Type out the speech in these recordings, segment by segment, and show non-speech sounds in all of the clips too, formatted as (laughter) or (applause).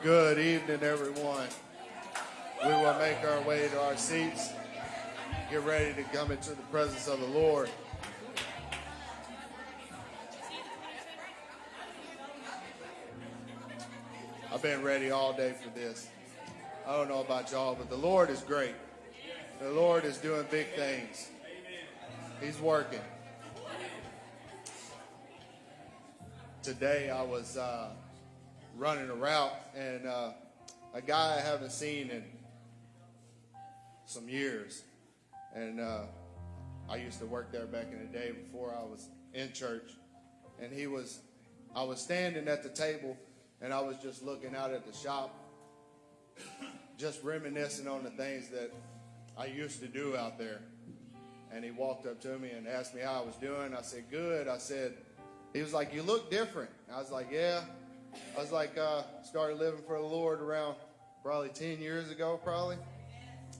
Good evening, everyone. We will make our way to our seats. Get ready to come into the presence of the Lord. I've been ready all day for this. I don't know about y'all, but the Lord is great. The Lord is doing big things. He's working. Today I was uh, running a route and uh, a guy I haven't seen in some years. And uh, I used to work there back in the day before I was in church. And he was, I was standing at the table and I was just looking out at the shop, just reminiscing on the things that I used to do out there. And he walked up to me and asked me how I was doing. I said, Good. I said, He was like, You look different. I was like, Yeah. I was like, uh, started living for the Lord around probably 10 years ago, probably.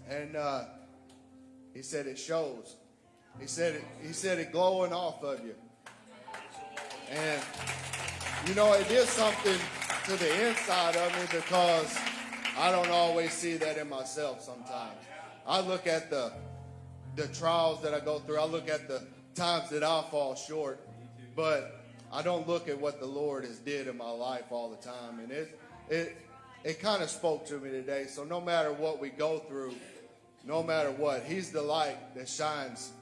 And uh, he said, It shows. He said it, he said it glowing off of you. And you know, it did something to the inside of me because I don't always see that in myself sometimes. I look at the the trials that I go through. I look at the times that I fall short, but I don't look at what the Lord has did in my life all the time. And it it it kind of spoke to me today. So no matter what we go through, no matter what, He's the light that shines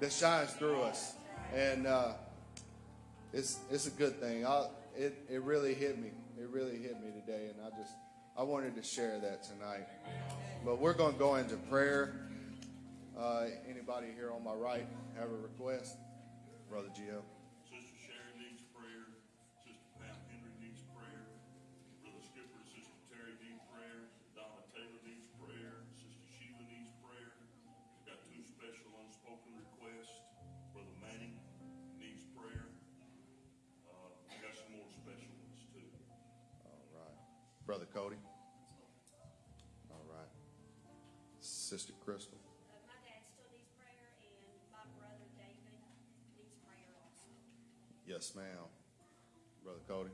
that shines through us, and uh, it's it's a good thing. I, it it really hit me. It really hit me today, and I just I wanted to share that tonight. But we're going to go into prayer. Uh, anybody here on my right have a request? Brother Gio. Crystal. Uh, my dad still needs prayer, and my brother David needs prayer also. Yes, ma'am. Brother Cody.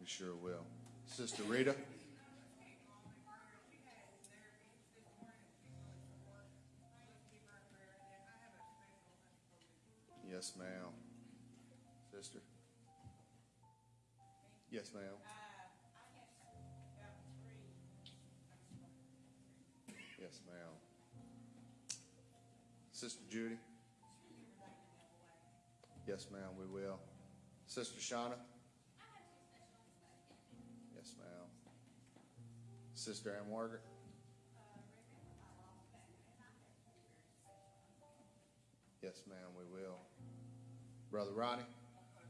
We sure will. Sister Rita. Yes, ma'am. Sister. Yes, ma'am. Sister Judy. Yes, ma'am, we will. Sister Shauna? Yes, ma'am. Sister Ann Margaret? Yes, ma'am, we will. Brother Ronnie?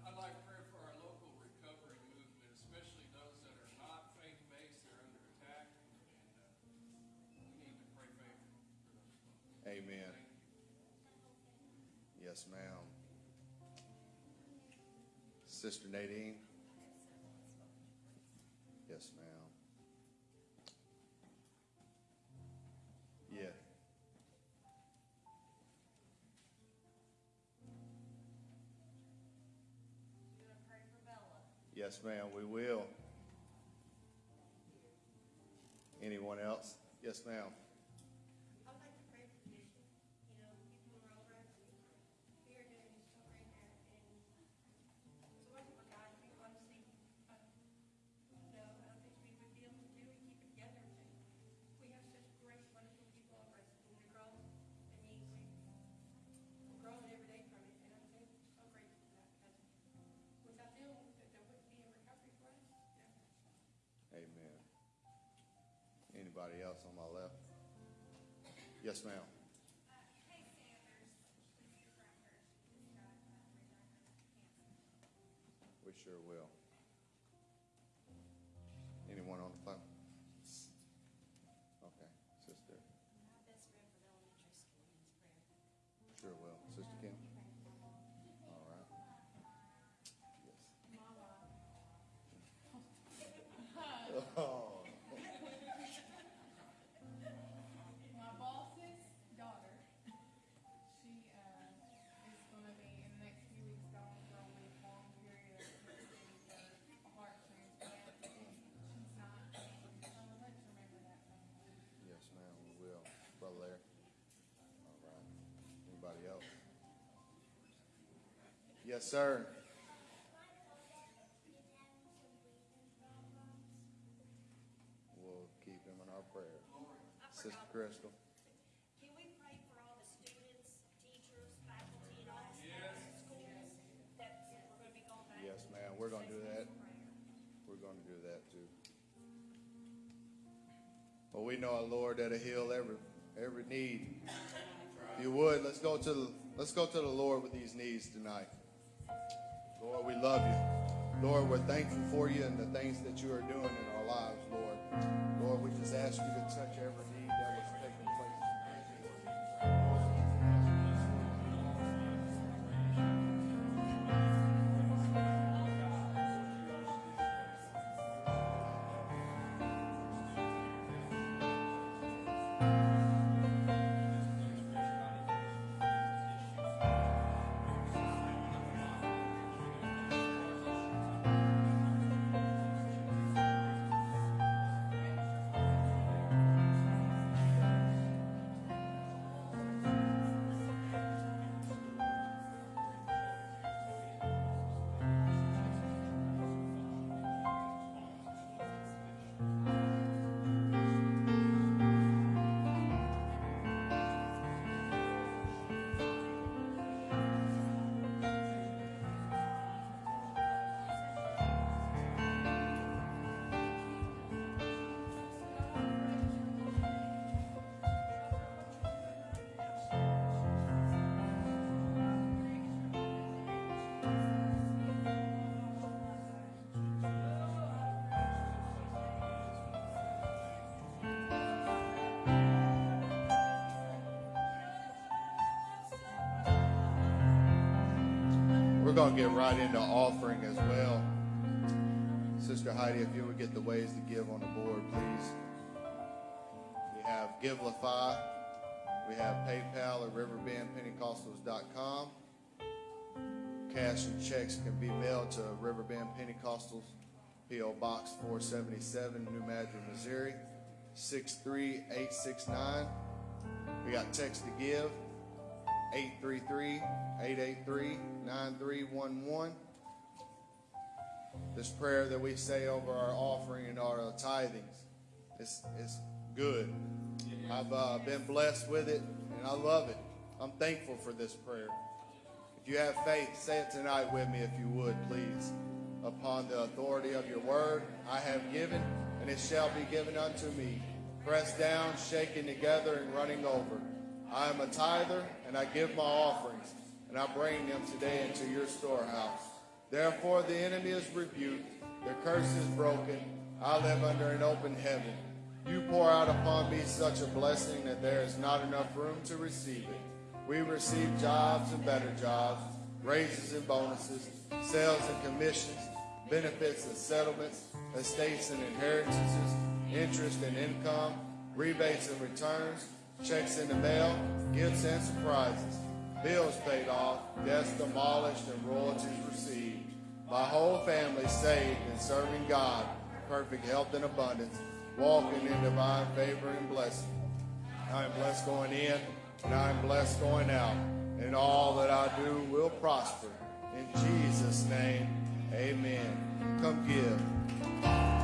I'd like prayer for our local recovery movement, especially those that are not faith-based, they're under attack, and, uh, we need to pray favor for those folks. Amen. Yes, ma'am. Sister Nadine? Yes, ma'am. Yeah. Yes, ma'am, we will. Anyone else? Yes, ma'am. Anybody else on my left? Yes, ma'am. We sure will. Yes, sir. We'll keep him in our prayer. Sister Crystal. Can we pray for all the students, teachers, faculty, and all the schools that we're gonna be going back? Yes, ma'am. We're going to do that. We're going to do that too. But we know, our Lord, that'll heal every every need. If you would, let's go to the, let's go to the Lord with these needs tonight. Lord, we love you. Lord, we're thankful for you and the things that you are doing in our lives, Lord. Lord, we just ask you to touch every going to get right into offering as well. Sister Heidi, if you would get the ways to give on the board, please. We have Givelify. We have PayPal at riverbendpentecostals.com. Cash and checks can be mailed to Riverbend Pentecostals, P.O. Box 477, New Madrid, Missouri, 63869. We got text to give, 833-883-9311. This prayer that we say over our offering and our tithings is, is good. I've uh, been blessed with it, and I love it. I'm thankful for this prayer. If you have faith, say it tonight with me, if you would, please. Upon the authority of your word, I have given, and it shall be given unto me. Pressed down, shaken together, and running over. I am a tither, and I give my offerings, and I bring them today into your storehouse. Therefore, the enemy is rebuked, the curse is broken. I live under an open heaven. You pour out upon me such a blessing that there is not enough room to receive it. We receive jobs and better jobs, raises and bonuses, sales and commissions, benefits and settlements, estates and inheritances, interest and income, rebates and returns, checks in the mail, gifts and surprises, bills paid off, debts demolished, and royalties received. My whole family saved and serving God, perfect health and abundance, walking in divine favor and blessing. I am blessed going in, and I am blessed going out, and all that I do will prosper. In Jesus' name, amen. Come give.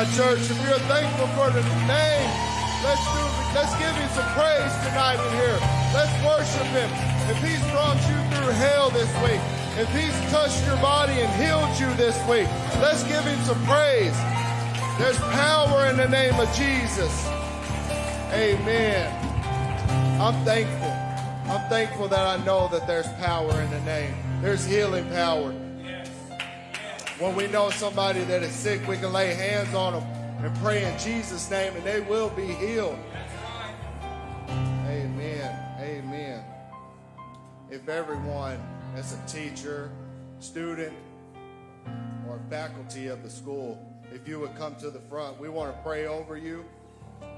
On, church. If you're thankful for the name, let's do. Let's give him some praise tonight in here. Let's worship him. If he's brought you through hell this week, if he's touched your body and healed you this week, let's give him some praise. There's power in the name of Jesus. Amen. I'm thankful. I'm thankful that I know that there's power in the name. There's healing power. When we know somebody that is sick, we can lay hands on them and pray in Jesus' name, and they will be healed. Amen. Amen. If everyone, as a teacher, student, or faculty of the school, if you would come to the front, we want to pray over you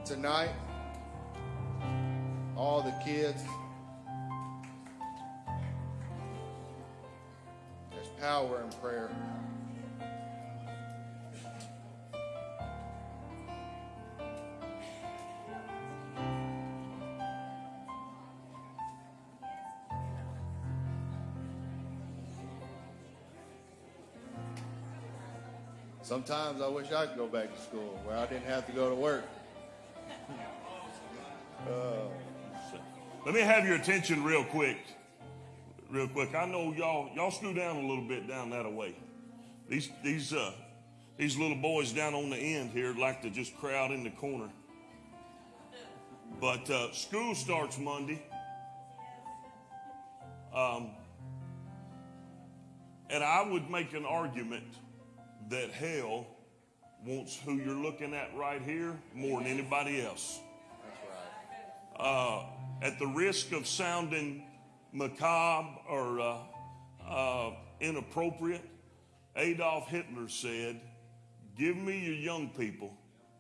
tonight. All the kids. There's power in prayer. Sometimes I wish I could go back to school where I didn't have to go to work. Let me have your attention real quick. Real quick. I know y'all y'all screw down a little bit down that way. These these uh these little boys down on the end here like to just crowd in the corner. But uh, school starts Monday. Um, and I would make an argument that hell wants who you're looking at right here more than anybody else uh, at the risk of sounding macabre or uh, uh, inappropriate, Adolf Hitler said, Give me your young people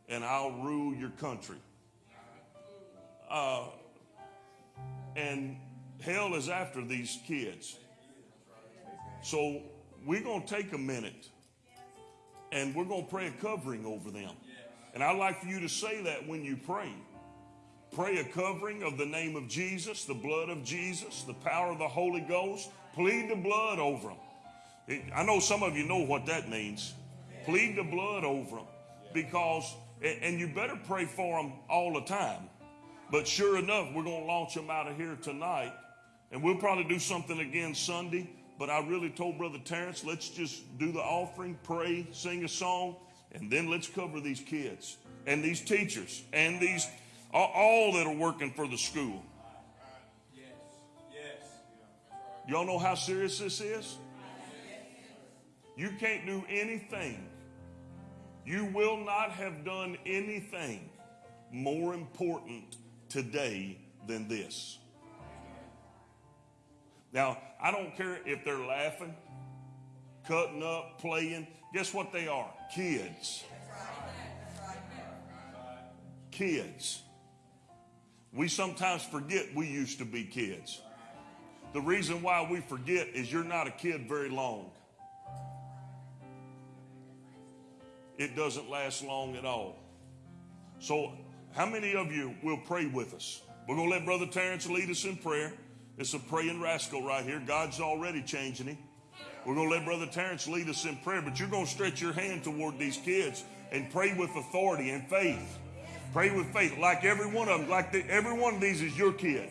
and I'll rule your country. Uh, and hell is after these kids. So we're going to take a minute and we're going to pray a covering over them. And I'd like for you to say that when you pray. Pray a covering of the name of Jesus, the blood of Jesus, the power of the Holy Ghost. Plead the blood over them. It- I know some of you know what that means. Plead the blood over them because, and you better pray for them all the time. But sure enough, we're going to launch them out of here tonight. And we'll probably do something again Sunday. But I really told Brother Terrence, let's just do the offering, pray, sing a song, and then let's cover these kids and these teachers and these all, that are working for the school. Y'all know how serious this is? You can't do anything. You will not have done anything more important today than this. Now, I don't care if they're laughing, cutting up, playing. Guess what they are? Kids. Kids. We sometimes forget we used to be kids. The reason why we forget is you're not a kid very long. It doesn't last long at all. So, how many of you will pray with us? We're going to let Brother Terrence lead us in prayer. It's a praying rascal right here. God's already changing him. We're going to let Brother Terrence lead us in prayer, but you're going to stretch your hand toward these kids and pray with authority and faith. Pray with faith, like every one of them, like the, every one of these is your kid.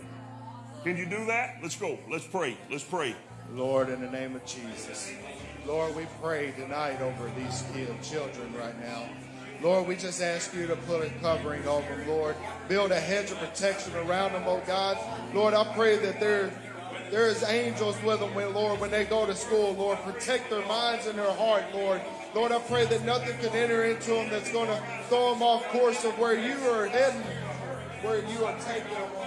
Can you do that? Let's go. Let's pray. Let's pray. Lord, in the name of Jesus. Lord, we pray tonight over these kids, children right now. Lord, we just ask you to put a covering over them, Lord. Build a hedge of protection around them, oh God. Lord, I pray that there, there is angels with them, when, Lord, when they go to school, Lord. Protect their minds and their heart, Lord. Lord, I pray that nothing can enter into them that's going to throw them off course of where you are heading, where you are taking them.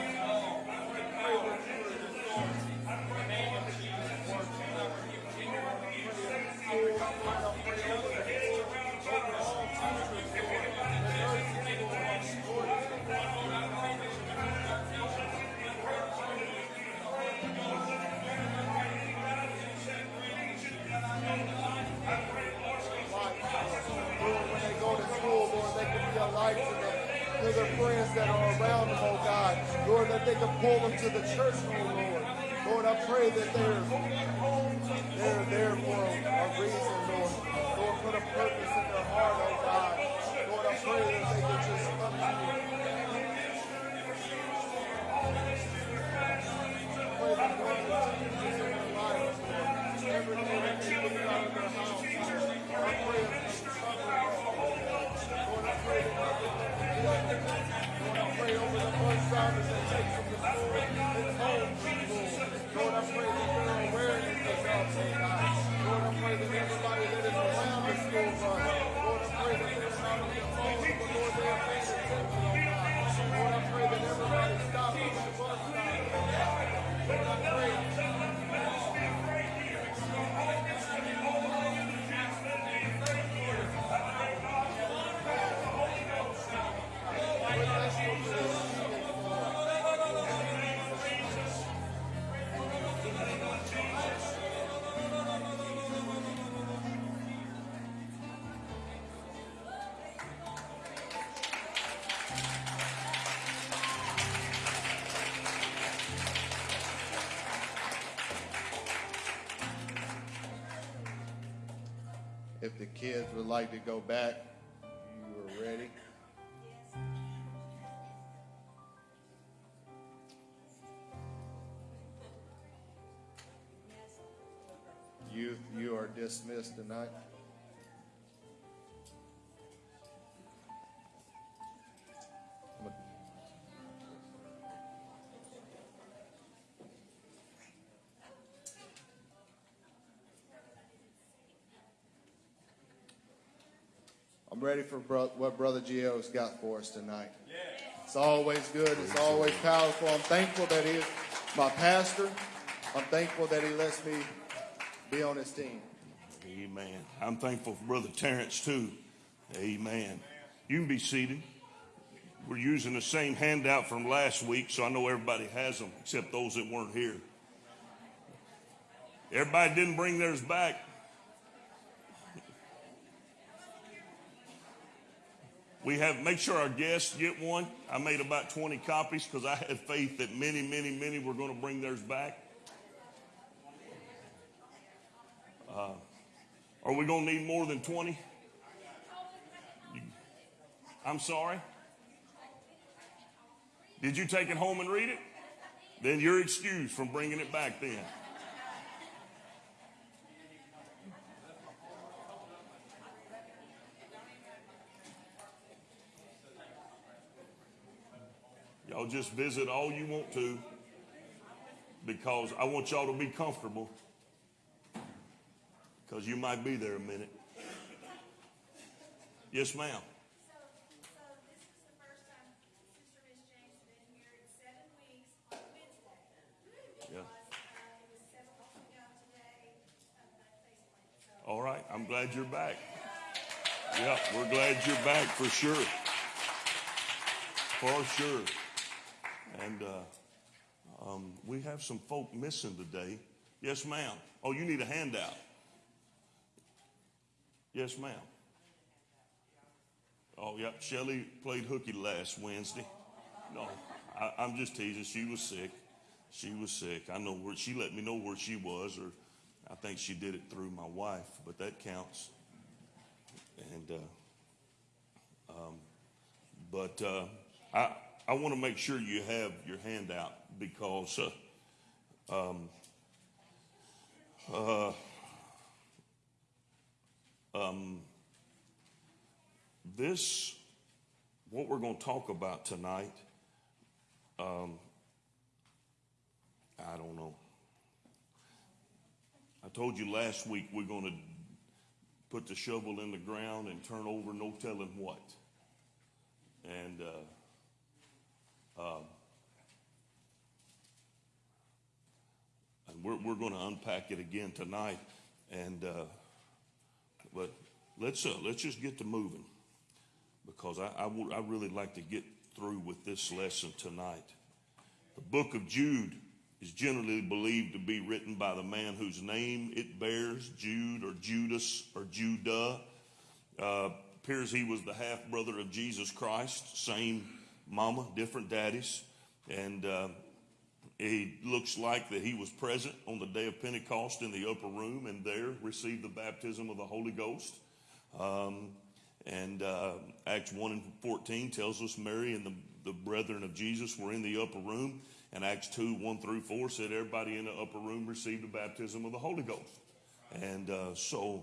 Pull them to the church, oh Lord. Lord, I pray that they're, they're there for a reason, Lord. Lord, put a purpose in their heart, oh God. Lord, I pray that they can just come to you. Pray the blood of Jesus in their lives. Every day kids would like to go back, you are ready. Youth, you are dismissed tonight. Ready for bro- what Brother Gio's got for us tonight. It's always good. It's always powerful. I'm thankful that he is my pastor. I'm thankful that he lets me be on his team. Amen. I'm thankful for Brother Terrence too. Amen. You can be seated. We're using the same handout from last week, so I know everybody has them except those that weren't here. Everybody didn't bring theirs back. We have make sure our guests get one. I made about 20 copies because I had faith that many, many, many were going to bring theirs back. Uh, are we going to need more than 20? I'm sorry? Did you take it home and read it? Then you're excused from bringing it back then. Y'all just visit all you want to because I want y'all to be comfortable because you might be there a minute. Yes, ma'am. So, so this is the first time Sister Miss James has been here in seven weeks on Wednesday. Yeah. Uh, it was seven months ago today, of that face plant, so. All right. I'm glad you're back. Yeah, we're glad you're back for sure. For sure. And uh, um, we have some folk missing today. Yes, ma'am. Oh, you need a handout. Yes, ma'am. Oh, yeah. Shelley played hooky last Wednesday. No, I, I'm just teasing. She was sick. She was sick. I know where she let me know where she was, or I think she did it through my wife, but that counts. And uh, um, but uh, I I want to make sure you have your handout because uh, um, uh, um, this what we're going to talk about tonight. Um, I don't know. I told you last week we're going to put the shovel in the ground and turn over no telling what. And uh, and we're we're going to unpack it again tonight. And uh, but let's uh, let's just get to moving because I, I would I really like to get through with this lesson tonight. The book of Jude is generally believed to be written by the man whose name it bears, Jude or Judas or Judah. Uh, appears he was the half brother of Jesus Christ, same mama, different daddies. And uh, he looks like that he was present on the day of Pentecost in the upper room and there received the baptism of the Holy Ghost. Um, And uh, Acts 1 and 14 tells us Mary and the, the brethren of Jesus were in the upper room. And Acts 2 1 through 4 said everybody in the upper room received the baptism of the Holy Ghost. And uh, so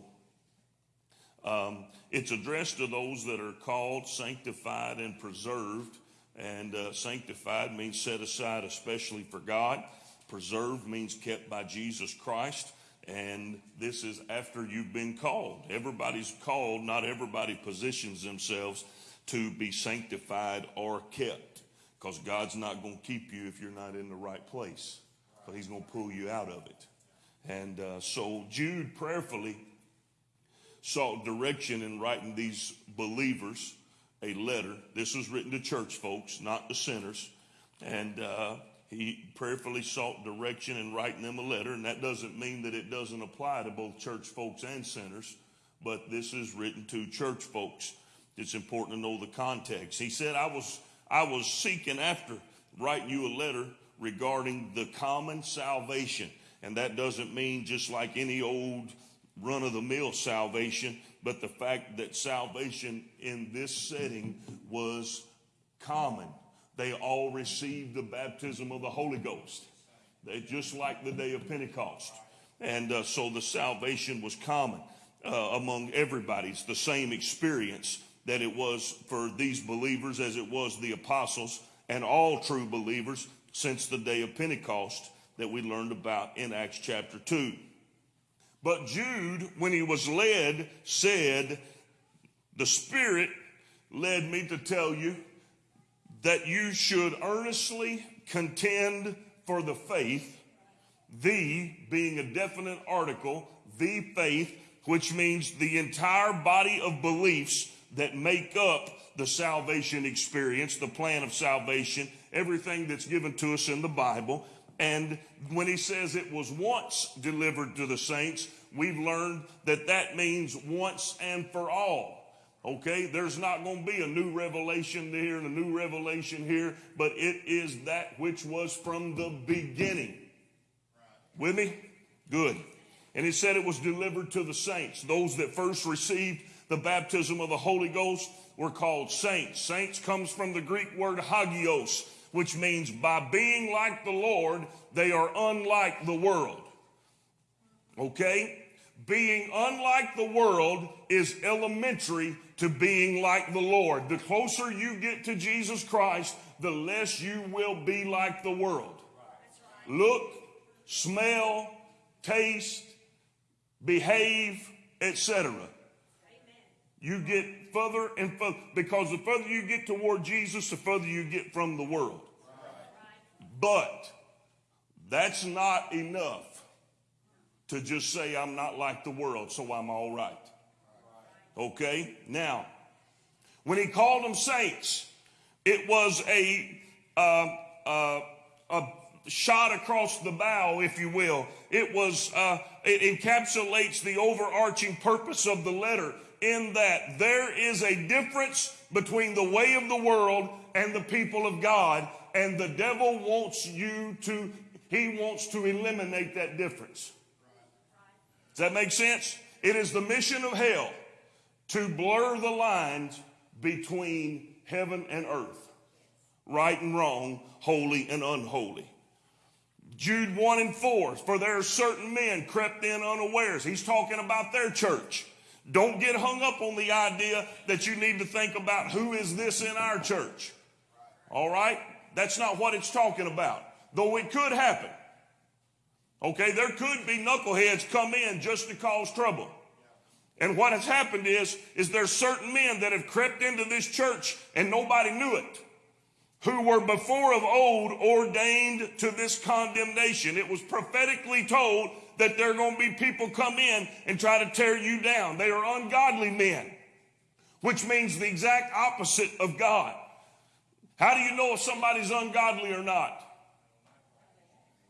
um, it's addressed to those that are called, sanctified, and preserved. And uh, sanctified means set aside especially for God. Preserved means kept by Jesus Christ. And this is after you've been called. Everybody's called, not everybody positions themselves to be sanctified or kept. Because God's not going to keep you if you're not in the right place. But He's going to pull you out of it. And uh, so Jude prayerfully sought direction in writing these believers a letter. This was written to church folks, not to sinners. And uh, he prayerfully sought direction in writing them a letter. And that doesn't mean that it doesn't apply to both church folks and sinners, but this is written to church folks. It's important to know the context. He said, I was, I was seeking after writing you a letter regarding the common salvation. And that doesn't mean just like any old run of the mill salvation, but the fact that salvation in this setting was common. They all received the baptism of the Holy Ghost. They just like the day of Pentecost. And uh, so the salvation was common uh, among everybody. It's the same experience that it was for these believers as it was the apostles and all true believers since the day of Pentecost that we learned about in Acts chapter 2. But Jude, when he was led, said, The Spirit led me to tell you that you should earnestly contend for the faith, the being a definite article, the faith, which means the entire body of beliefs that make up the salvation experience, the plan of salvation, everything that's given to us in the Bible. And when he says it was once delivered to the saints, we've learned that that means once and for all. Okay, there's not going to be a new revelation here and a new revelation here, but it is that which was from the beginning. With me? Good. And he said it was delivered to the saints. Those that first received the baptism of the Holy Ghost were called saints. Saints comes from the Greek word hagios, which means by being like the Lord, they are unlike the world. Okay? Being unlike the world is elementary to being like the Lord. The closer you get to Jesus Christ, the less you will be like the world. Look, smell, taste, behave, etc. You get further and further because the further you get toward Jesus, the further you get from the world. But that's not enough to just say I'm not like the world, so I'm all right. Okay? Now, when he called them saints, it was a, uh, uh, a shot across the bow, if you will. It was, uh, it encapsulates the overarching purpose of the letter in that there is a difference between the way of the world and the people of God, and the devil wants you to, he wants to eliminate that difference. Does that make sense? It is the mission of hell to blur the lines between heaven and earth, right and wrong, holy and unholy. Jude 1 and 4, for there are certain men crept in unawares. He's talking about their church. Don't get hung up on the idea that you need to think about who is this in our church. All right? That's not what it's talking about. Though it could happen. Okay, there could be knuckleheads come in just to cause trouble. And what has happened is, is there's certain men that have crept into this church and nobody knew it, who were before of old ordained to this condemnation. It was prophetically told that there are going to be people come in and try to tear you down. They are ungodly men, which means the exact opposite of God. How do you know if somebody's ungodly or not?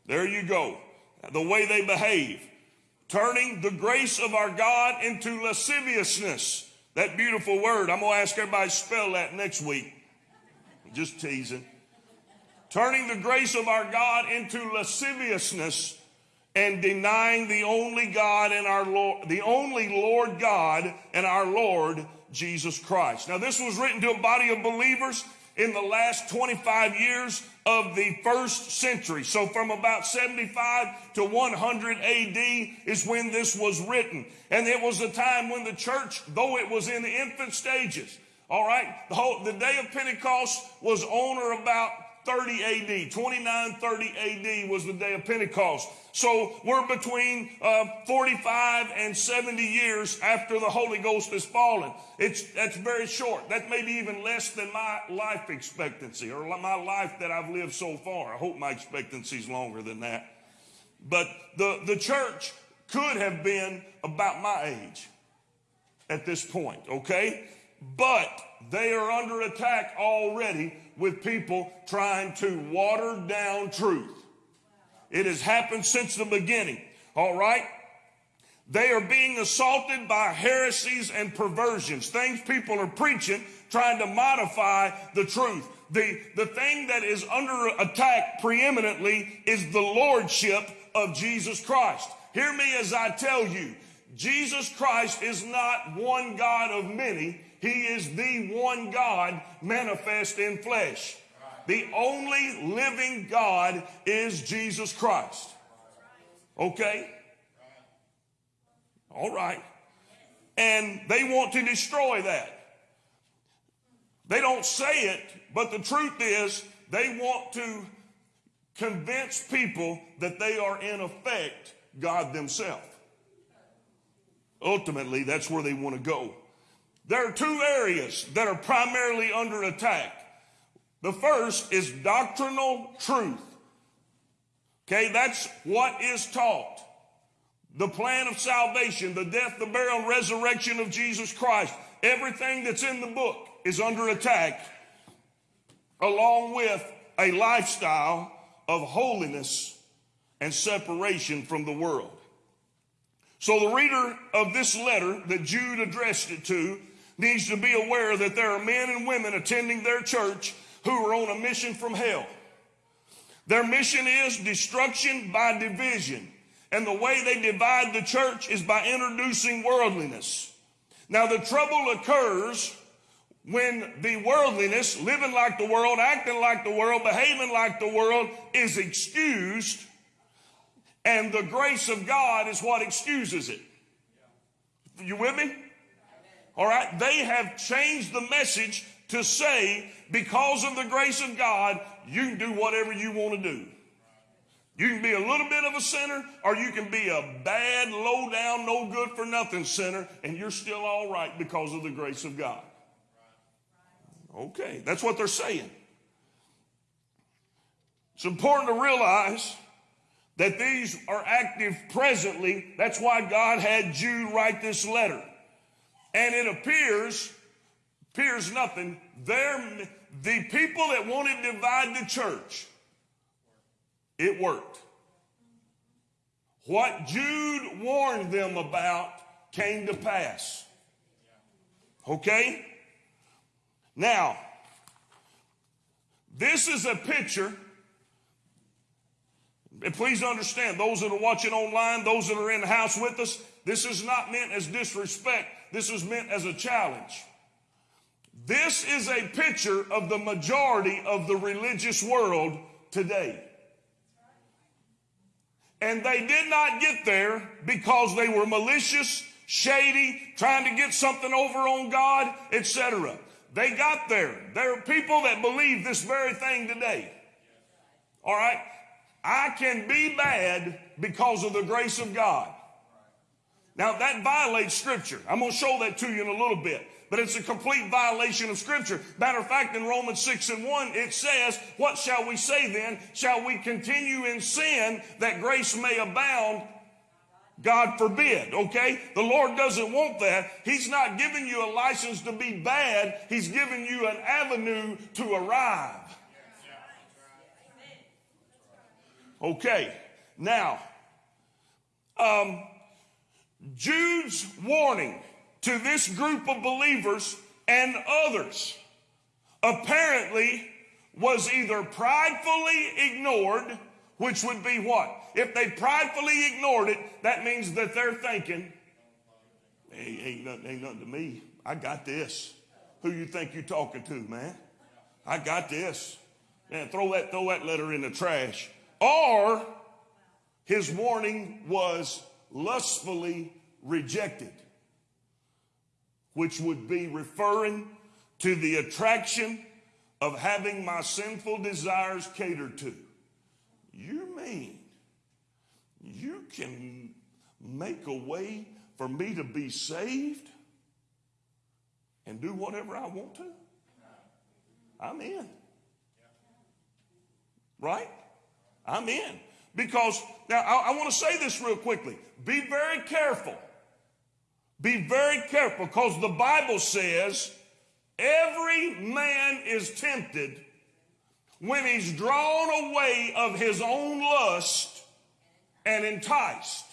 There you go. The way they behave. Turning the grace of our God into lasciviousness. That beautiful word. I'm going to ask everybody to spell that next week. Just teasing. Turning the grace of our God into lasciviousness and denying the only God and our Lord, the only Lord God and our Lord Jesus Christ. Now, this was written to a body of believers in the last 25 years of the first century. So, from about 75 to 100 AD is when this was written. And it was a time when the church, though it was in the infant stages, all right, the, whole, the day of Pentecost was on or about 30 AD. 29, 30 AD was the day of Pentecost. So we're between uh, 45 and 70 years after the Holy Ghost has fallen. It's, that's very short. That may be even less than my life expectancy or my life that I've lived so far. I hope my expectancy is longer than that. But the, the church could have been about my age at this point, okay? But they are under attack already with people trying to water down truth. It has happened since the beginning, all right? They are being assaulted by heresies and perversions, things people are preaching, trying to modify the truth. The, the thing that is under attack preeminently is the lordship of Jesus Christ. Hear me as I tell you, Jesus Christ is not one God of many. He is the one God manifest in flesh. The only living God is Jesus Christ. Okay? All right. And they want to destroy that. They don't say it, but the truth is they want to convince people that they are in effect God themselves. Ultimately, that's where they want to go. There are two areas that are primarily under attack. The first is doctrinal truth. Okay, that's what is taught. The plan of salvation, the death, the burial, and resurrection of Jesus Christ. Everything that's in the book is under attack, along with a lifestyle of holiness and separation from the world. So the reader of this letter that Jude addressed it to needs to be aware that there are men and women attending their church who are on a mission from hell. Their mission is destruction by division. And the way they divide the church is by introducing worldliness. Now, the trouble occurs when the worldliness, living like the world, acting like the world, behaving like the world, is excused, and the grace of God is what excuses it. You with me? All right. They have changed the message to say, because of the grace of God, you can do whatever you want to do. You can be a little bit of a sinner, or you can be a bad, low down, no good for nothing sinner, and you're still all right because of the grace of God. Okay, that's what they're saying. It's important to realize that these are active presently. That's why God had Jude write this letter. And it appears, appears nothing, they're, the people that wanted to divide the church, it worked. What Jude warned them about came to pass. Okay? Now, this is a picture. And please understand, those that are watching online, those that are in the house with us, this is not meant as disrespect. This is meant as a challenge. This is a picture of the majority of the religious world today. And they did not get there because they were malicious, shady, trying to get something over on God, etc. They got there. There are people that believe this very thing today. All right? I can be bad because of the grace of God. Now that violates scripture. I'm going to show that to you in a little bit. But it's a complete violation of scripture. Matter of fact, in Romans 6 and 1, it says, what shall we say then? Shall we continue in sin that grace may abound? God forbid, okay? The Lord doesn't want that. He's not giving you a license to be bad. He's giving you an avenue to arrive. Okay, now, um, Jude's warning to this group of believers and others apparently was either pridefully ignored, which would be what? If they pridefully ignored it, that means that they're thinking, hey, ain't nothing, ain't nothing to me. I got this. Who you think you're talking to, man? I got this. Man, throw that, throw that letter in the trash. Or his warning was lustfully rejected, which would be referring to the attraction of having my sinful desires catered to. You mean you can make a way for me to be saved and do whatever I want to? I'm in. Right? I'm in. Because, now I, I want to say this real quickly. Be very careful. Be very careful because the Bible says every man is tempted when he's drawn away of his own lust and enticed.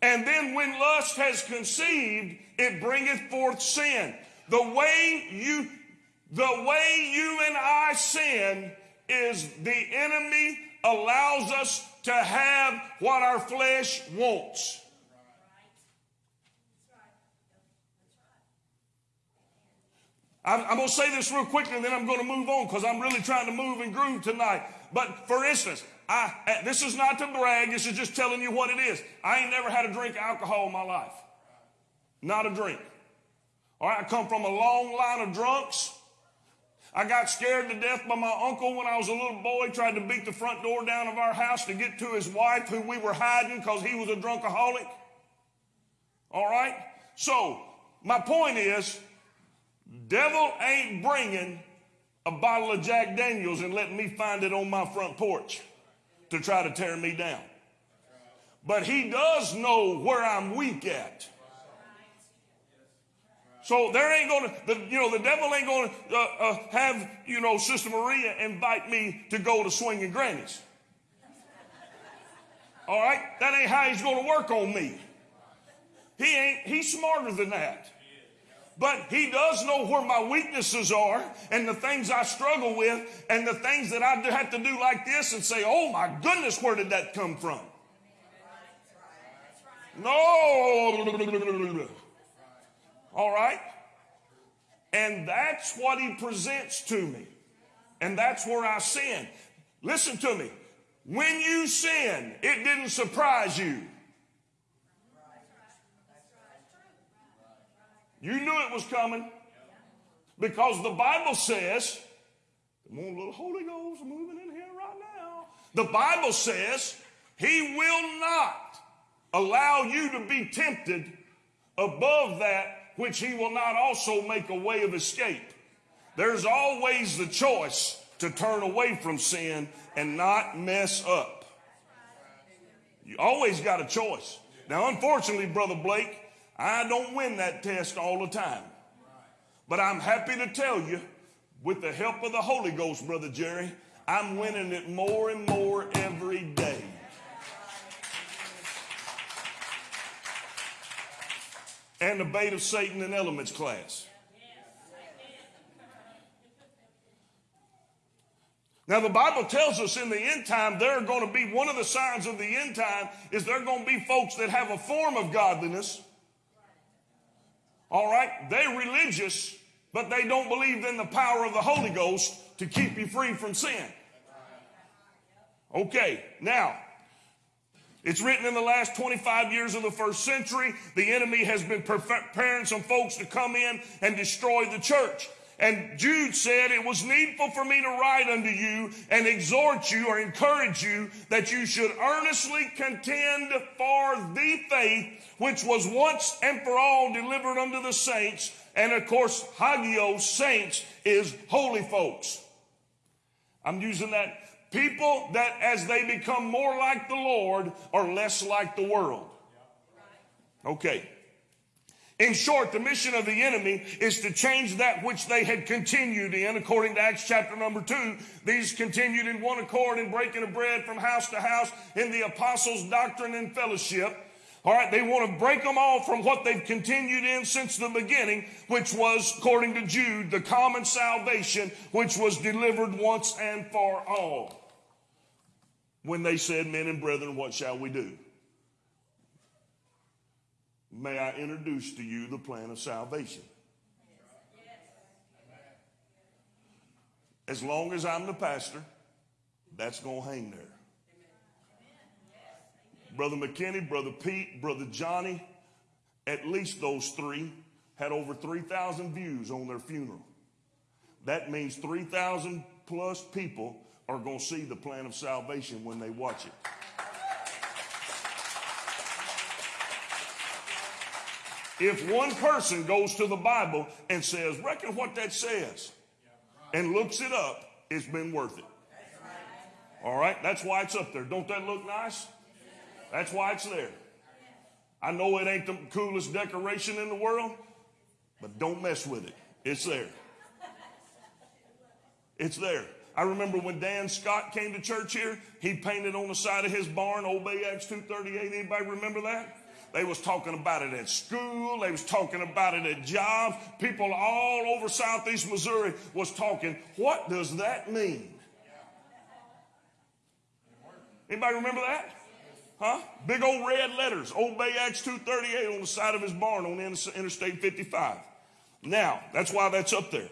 And then when lust has conceived, it bringeth forth sin. The way you, the way you and I sin is the enemy allows us to have what our flesh wants. I'm, I'm going to say this real quickly and then I'm going to move on because I'm really trying to move and groove tonight. But for instance, I, uh, this is not to brag. This is just telling you what it is. I ain't never had a drink of alcohol in my life. Not a drink. All right, I come from a long line of drunks. I got scared to death by my uncle when I was a little boy, tried to beat the front door down of our house to get to his wife, who we were hiding because he was a drunkaholic. All right? So, my point is, devil ain't bringing a bottle of Jack Daniels and letting me find it on my front porch to try to tear me down. But he does know where I'm weak at. So there ain't gonna, the, you know, the devil ain't gonna uh, uh, have, you know, Sister Maria invite me to go to swinging grannies. All right, that ain't how he's gonna work on me. He ain't. He's smarter than that. But he does know where my weaknesses are and the things I struggle with and the things that I have to do like this and say, oh my goodness, where did that come from? No. All right? And that's what he presents to me. And that's where I sin. Listen to me. When you sin, it didn't surprise you. You knew it was coming because the Bible says, come on, little Holy Ghost moving in here right now. The Bible says he will not allow you to be tempted above that which he will not also make a way of escape. There's always the choice to turn away from sin and not mess up. You always got a choice. Now, unfortunately, Brother Blake, I don't win that test all the time. But I'm happy to tell you, with the help of the Holy Ghost, Brother Jerry, I'm winning it more and more every day. And the bait of Satan and elements class. Now, the Bible tells us in the end time, there are going to be one of the signs of the end time is there are going to be folks that have a form of godliness. All right? They're religious, but they don't believe in the power of the Holy Ghost to keep you free from sin. Okay, now, it's written in the last 25 years of the first century, the enemy has been preparing some folks to come in and destroy the church. And Jude said, It was needful for me to write unto you and exhort you or encourage you that you should earnestly contend for the faith which was once and for all delivered unto the saints. And of course, hagios, saints, is holy folks. I'm using that. People that as they become more like the Lord are less like the world. Okay. In short, the mission of the enemy is to change that which they had continued in, according to Acts chapter number two. These continued in one accord in breaking of bread from house to house in the apostles' doctrine and fellowship. All right, they want to break them all from what they've continued in since the beginning, which was, according to Jude, the common salvation, which was delivered once and for all. When they said, Men and brethren, what shall we do? may I introduce to you the plan of salvation. As long as I'm the pastor, that's going to hang there. Brother McKinney, Brother Pete, Brother Johnny, at least those three had over 3,000 views on their funeral. That means 3,000 plus people are going to see the plan of salvation when they watch it. If one person goes to the Bible and says, reckon what that says, and looks it up, it's been worth it. All right, that's why it's up there. Don't that look nice? That's why it's there. I know it ain't the coolest decoration in the world, but don't mess with it. It's there. It's there. I remember when Dan Scott came to church here, he painted on the side of his barn, Obey Acts 238. Anybody remember that? They was talking about it at school. They was talking about it at jobs. People all over southeast Missouri was talking. What does that mean? Anybody remember that? Huh? Big old red letters. Obey Acts 238 on the side of his barn on Interstate 55. Now, that's why that's up there.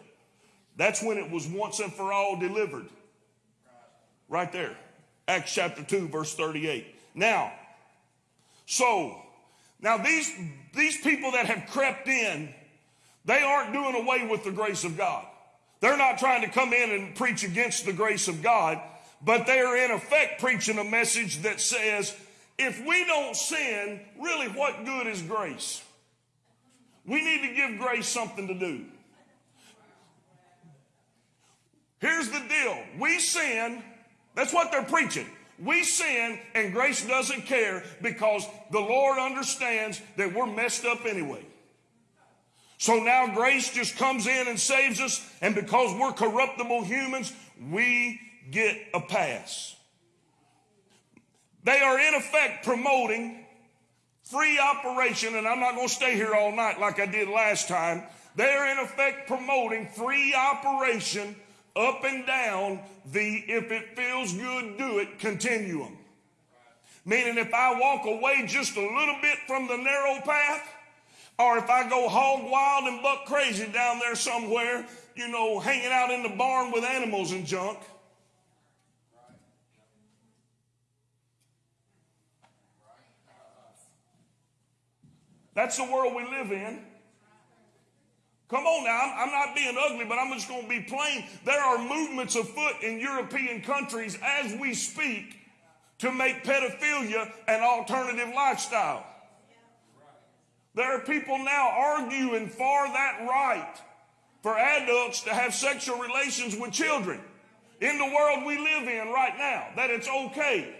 That's when it was once and for all delivered. Right there. Acts chapter 2, verse 38. Now, so, now these, these people that have crept in, they aren't doing away with the grace of God. They're not trying to come in and preach against the grace of God, but they are in effect preaching a message that says, if we don't sin, really what good is grace? We need to give grace something to do. Here's the deal. We sin. That's what they're preaching. We sin and grace doesn't care because the Lord understands that we're messed up anyway. So now grace just comes in and saves us. And because we're corruptible humans, we get a pass. They are in effect promoting free operation, and I'm not going to stay here all night like I did last time. They are in effect promoting free operation up and down the if it feels good, do it continuum. Meaning, if I walk away just a little bit from the narrow path, or if I go hog wild and buck crazy down there somewhere, you know, hanging out in the barn with animals and junk. That's the world we live in. Come on now, I'm, not being ugly, but I'm just going to be plain. There are movements afoot in European countries as we speak to make pedophilia an alternative lifestyle. There are people now arguing for that right for adults to have sexual relations with children in the world we live in right now, that it's okay.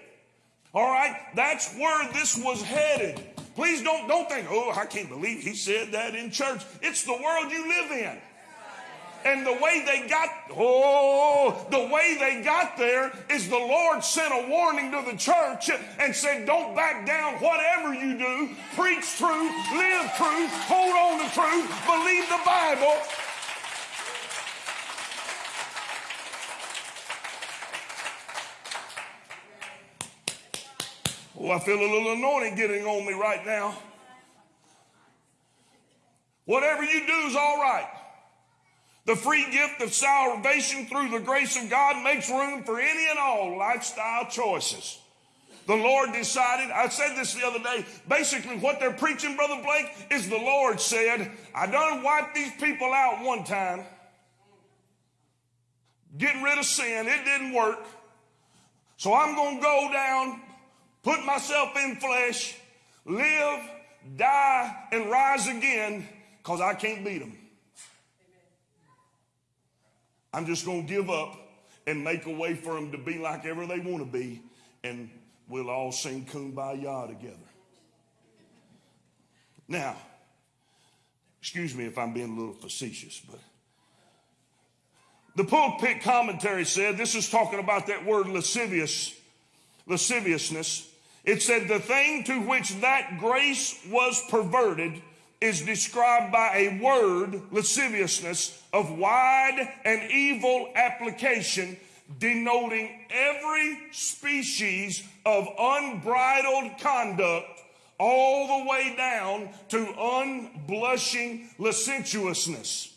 All right? That's where this was headed. Please don't, don't think, oh, I can't believe he said that in church. It's the world you live in. And the way they got, oh, the way they got there is the Lord sent a warning to the church and said, don't back down whatever you do. Preach truth, live truth, hold on to truth, believe the Bible. Oh, I feel a little anointing getting on me right now. Whatever you do is all right. The free gift of salvation through the grace of God makes room for any and all lifestyle choices. The Lord decided, I said this the other day, basically what they're preaching, Brother Blake, is the Lord said, I done wiped these people out one time, getting rid of sin. It didn't work. So I'm going to go down put myself in flesh, live, die, and rise again because I can't beat them. I'm just going to give up and make a way for them to be like ever they want to be, and we'll all sing kumbaya together. Now, excuse me if I'm being a little facetious, but the pulpit commentary said this is talking about that word lascivious, lasciviousness. It said the thing to which that grace was perverted is described by a word, lasciviousness, of wide and evil application, denoting every species of unbridled conduct all the way down to unblushing licentiousness.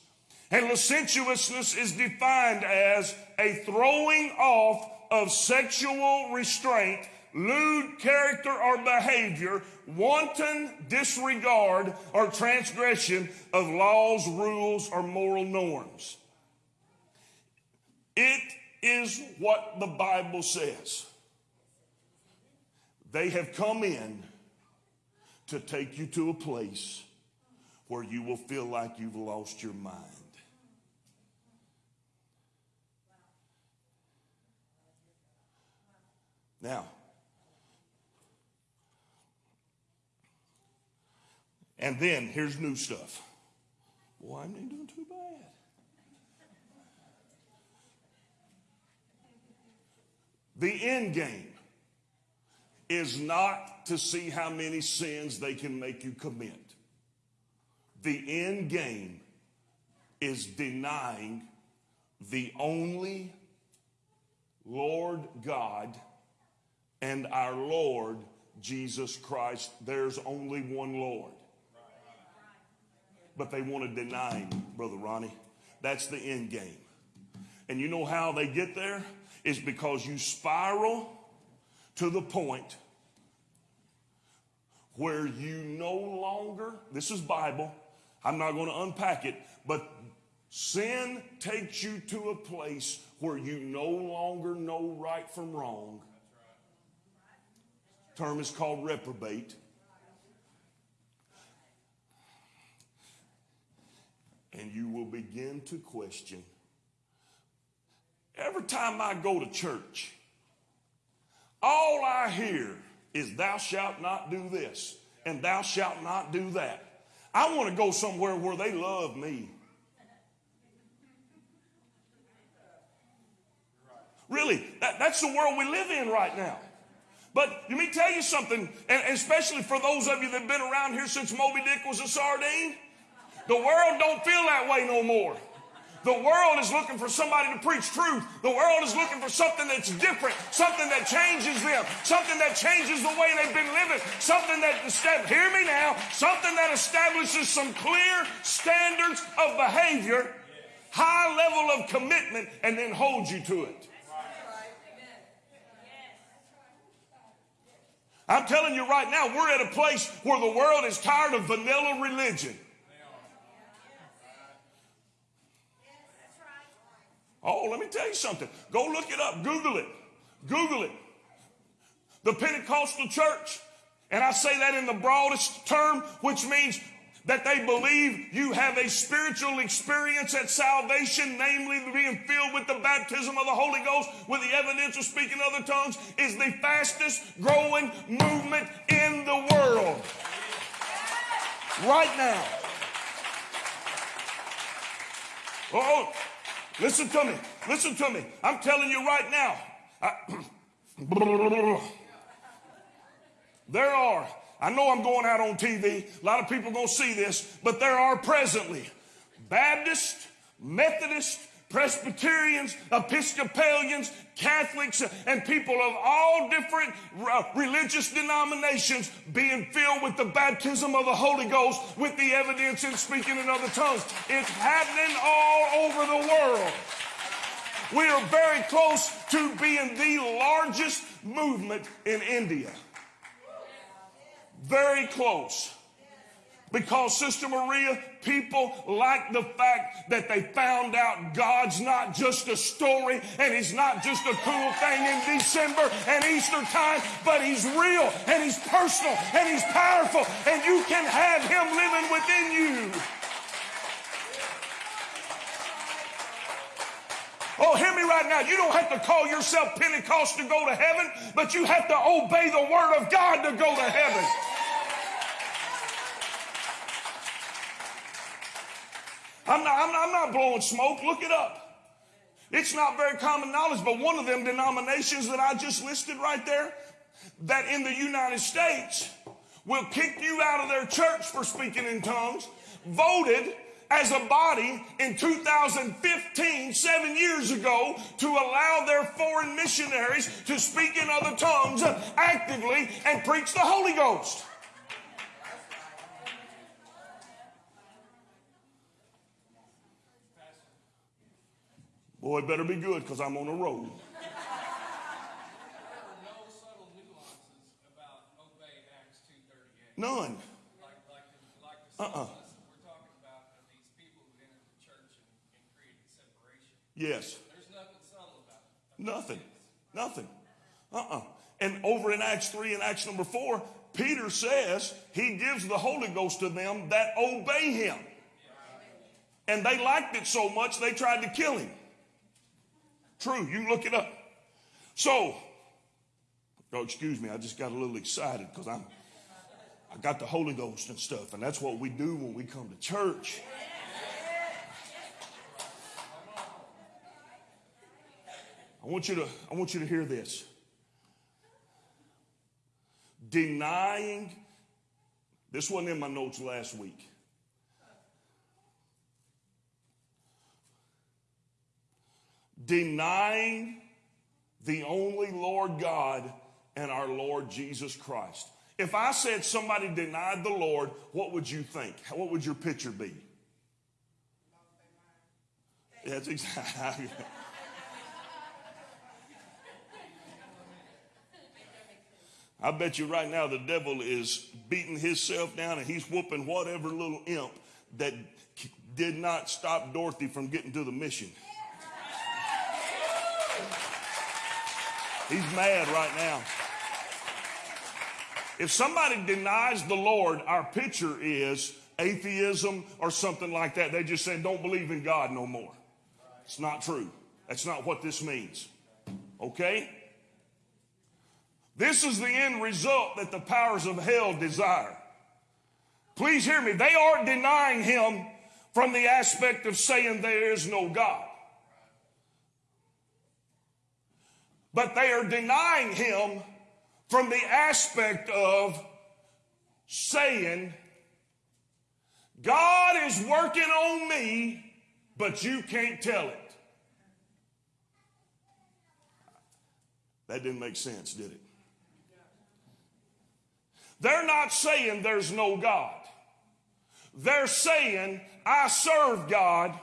And licentiousness is defined as a throwing off of sexual restraint, lewd character or behavior, wanton disregard or transgression of laws, rules, or moral norms. It is what the Bible says. They have come in to take you to a place where you will feel like you've lost your mind. Now, and then here's new stuff. Boy, I'm not doing too bad. The end game is not to see how many sins they can make you commit. The end game is denying the only Lord God and our Lord Jesus Christ. There's only one Lord. But they want to deny him, Brother Ronnie. That's the end game. And you know how they get there? Is because you spiral to the point where you no longer, this is Bible, I'm not going to unpack it, but sin takes you to a place where you no longer know right from wrong. Term is called reprobate. And you will begin to question. Every time I go to church, all I hear is, Thou shalt not do this, and thou shalt not do that. I want to go somewhere where they love me. Really, that, that's the world we live in right now. But let me tell you something, and especially for those of you that have been around here since Moby Dick was a sardine, the world don't feel that way no more. The world is looking for somebody to preach truth. The world is looking for something that's different, something that changes them, something that changes the way they've been living, something that, hear me now, something that establishes some clear standards of behavior, high level of commitment, and then holds you to it. I'm telling you right now, we're at a place where the world is tired of vanilla religion. Oh, let me tell you something. Go look it up. Google it. Google it. The Pentecostal church, and I say that in the broadest term, which means that they believe you have a spiritual experience at salvation, namely being filled with the baptism of the Holy Ghost with the evidence of speaking other tongues, is the fastest growing movement in the world. Right now. Oh, Listen to me. Listen to me. I'm telling you right now. I, (clears throat) there are, I know I'm going out on TV. A lot of people going to see this, but there are presently Baptist, Methodist, Presbyterians, Episcopalians, Catholics, and people of all different uh, religious denominations being filled with the baptism of the Holy Ghost with the evidence in speaking in other tongues. It's happening all over the world. We are very close to being the largest movement in India. Very close. Because, Sister Maria, people like the fact that they found out God's not just a story and He's not just a cool thing in December and Easter time, but He's real and He's personal and He's powerful and you can have Him living within you. Oh, hear me right now. You don't have to call yourself Pentecost to go to heaven, but you have to obey the Word of God to go to heaven. I'm not, I'm, not, I'm not blowing smoke. Look it up. It's not very common knowledge, but one of them denominations that I just listed right there, that in the United States will kick you out of their church for speaking in tongues, voted as a body in 2015, seven years ago, to allow their foreign missionaries to speak in other tongues actively and preach the Holy Ghost. Boy, better be good because I'm on a roll. There were no subtle nuances about obey Acts two thirty-eight. None. Uh-uh. we're talking about these people who entered the church and, and created separation. Yes. There's nothing subtle about it. Nothing. Nothing. Uh-uh. And over in Acts 3 and Acts number 4, Peter says he gives the Holy Ghost to them that obey him. And they liked it so much they tried to kill him. True, you look it up. So, oh, excuse me, I just got a little excited because I'm I got the Holy Ghost and stuff, and that's what we do when we come to church. I want you to, I want you to hear this. Denying, this wasn't in my notes last week. Denying the only Lord God and our Lord Jesus Christ. If I said somebody denied the Lord, what would you think? What would your picture be? That's exactly. (laughs) I bet you right now the devil is beating himself down and he's whooping whatever little imp that did not stop Dorothy from getting to the mission. He's mad right now. If somebody denies the Lord, our picture is atheism or something like that. They just say, don't believe in God no more. It's not true. That's not what this means. Okay? This is the end result that the powers of hell desire. Please hear me. They aren't denying him from the aspect of saying there is no God. But they are denying him from the aspect of saying, God is working on me, but you can't tell it. That didn't make sense, did it? They're not saying there's no God. They're saying, I serve God,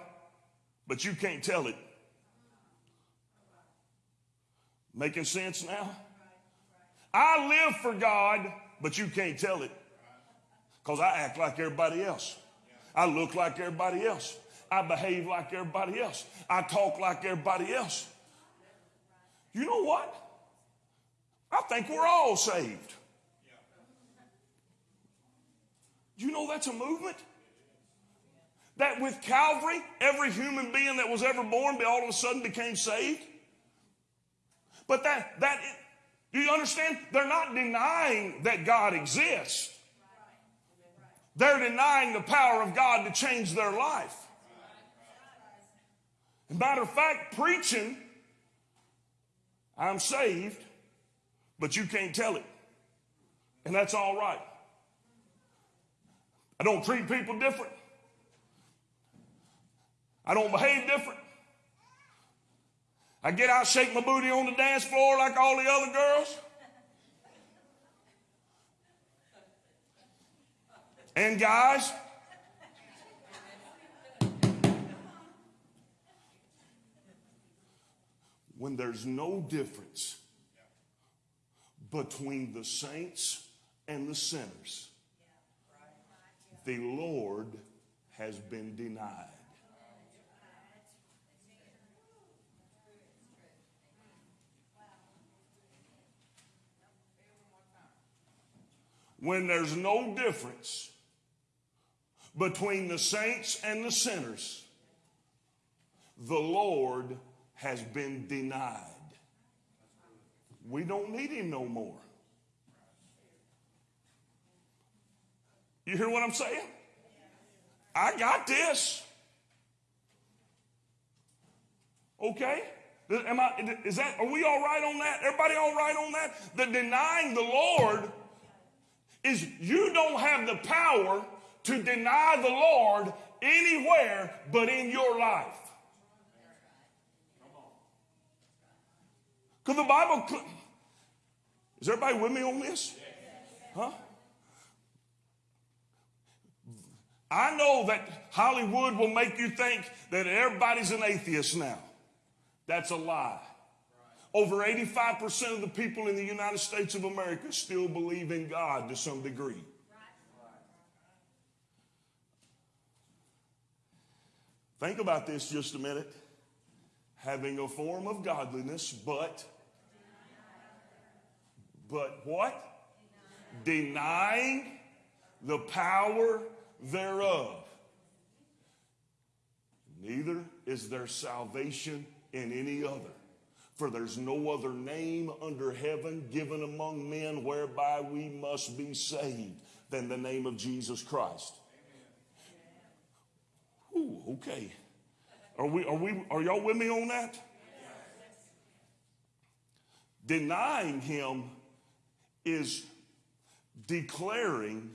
but you can't tell it. Making sense now? I live for God, but you can't tell it. Because I act like everybody else. I look like everybody else. I behave like everybody else. I talk like everybody else. You know what? I think we're all saved. Do you know that's a movement? That with Calvary, every human being that was ever born all of a sudden became saved? But that, that, do you understand? They're not denying that God exists. They're denying the power of God to change their life. Matter of fact, preaching, I'm saved, but you can't tell it. And that's all right. I don't treat people different. I don't behave different. I get out, shake my booty on the dance floor like all the other girls. And guys, when there's no difference between the saints and the sinners, the Lord has been denied. When there's no difference between the saints and the sinners, the Lord has been denied. We don't need him no more. You hear what I'm saying? I got this. Okay? Am I, is that, are we all right on that? Everybody all right on that? The denying the Lord is you don't have the power to deny the Lord anywhere but in your life. Because the Bible, is everybody with me on this? Huh? I know that Hollywood will make you think that everybody's an atheist now. That's a lie. Over 85% of the people in the United States of America still believe in God to some degree. Think about this just a minute. Having a form of godliness, but, but what? Denying the power thereof. Neither is there salvation in any other. For there's no other name under heaven given among men whereby we must be saved than the name of Jesus Christ. Ooh, okay. Are we are we are y'all with me on that? Denying him is declaring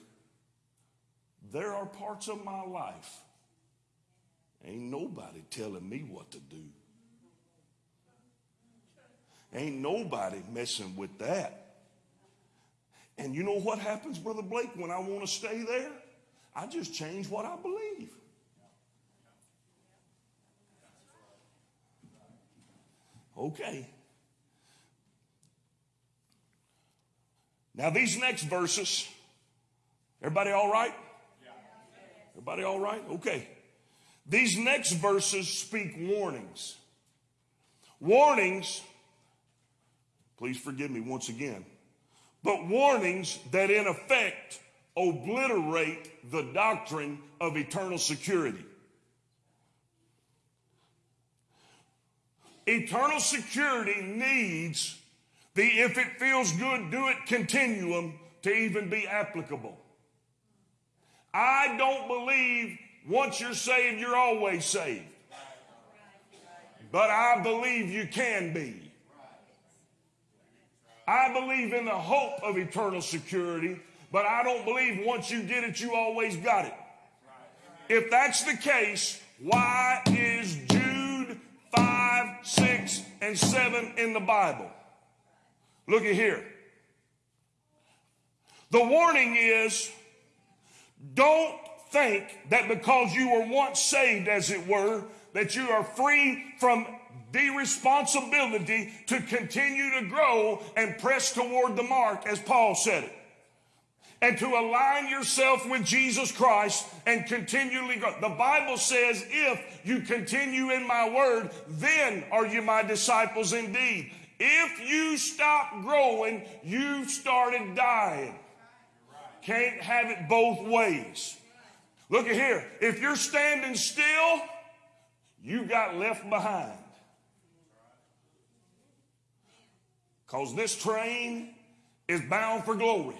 there are parts of my life ain't nobody telling me what to do. Ain't nobody messing with that. And you know what happens, Brother Blake, when I want to stay there? I just change what I believe. Okay. Now, these next verses, everybody all right? Everybody all right? Okay. These next verses speak warnings. Warnings, please forgive me once again, but warnings that in effect obliterate the doctrine of eternal security. Eternal security needs the if it feels good, do it continuum to even be applicable. I don't believe once you're saved, you're always saved. But I believe you can be. I believe in the hope of eternal security, but I don't believe once you get it, you always got it. If that's the case, why is Jude 5, 6, and 7 in the Bible? Look at here. The warning is don't think that because you were once saved, as it were, that you are free from the responsibility to continue to grow and press toward the mark, as Paul said it. And to align yourself with Jesus Christ and continually grow. The Bible says, if you continue in my word, then are you my disciples indeed. If you stop growing, you've started dying. Can't have it both ways. Look at here. If you're standing still, you got left behind. Because this train is bound for glory.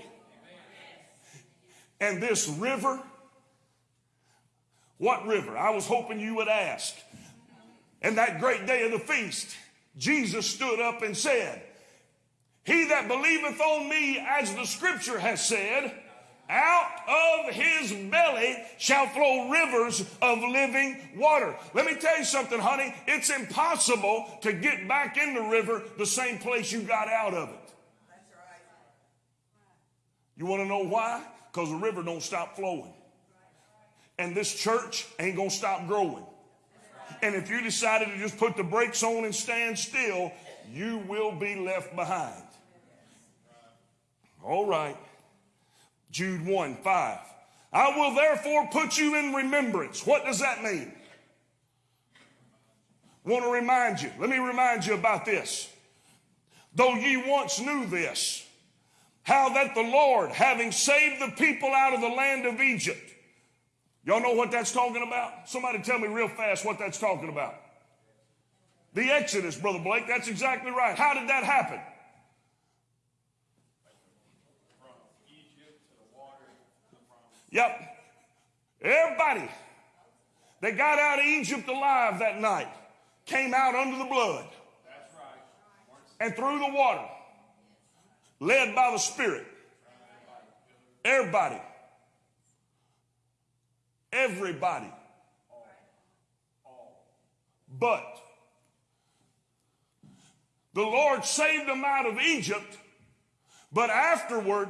And this river, what river? I was hoping you would ask. And that great day of the feast, Jesus stood up and said, He that believeth on me, as the scripture has said, out of his belly shall flow rivers of living water. Let me tell you something, honey. It's impossible to get back in the river the same place you got out of it. You want to know why? Because the river don't stop flowing. And this church ain't going to stop growing. And if you decided to just put the brakes on and stand still, you will be left behind. All right. Jude 1 5. I will therefore put you in remembrance. What does that mean? Want to remind you. Let me remind you about this. Though ye once knew this, how that the Lord, having saved the people out of the land of Egypt, y'all know what that's talking about? Somebody tell me real fast what that's talking about. The Exodus, Brother Blake, that's exactly right. How did that happen? Yep. Everybody that got out of Egypt alive that night came out under the blood. And through the water, led by the Spirit. Everybody. Everybody. But the Lord saved them out of Egypt, but afterward,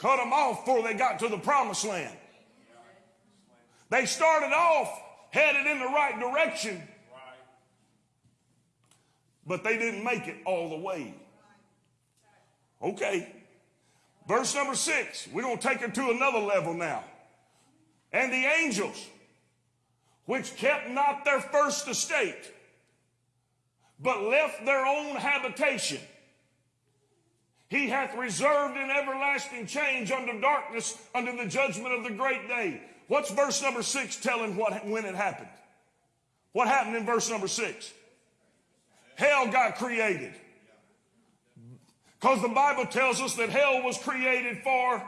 cut them off before they got to the promised land. They started off headed in the right direction, but they didn't make it all the way. Okay. Verse number six, we're going to take it to another level now. And the angels, which kept not their first estate, but left their own habitation, he hath reserved an everlasting change under darkness, under the judgment of the great day. What's verse number six telling what, when it happened? What happened in verse number six? Hell got created. Because the Bible tells us that hell was created for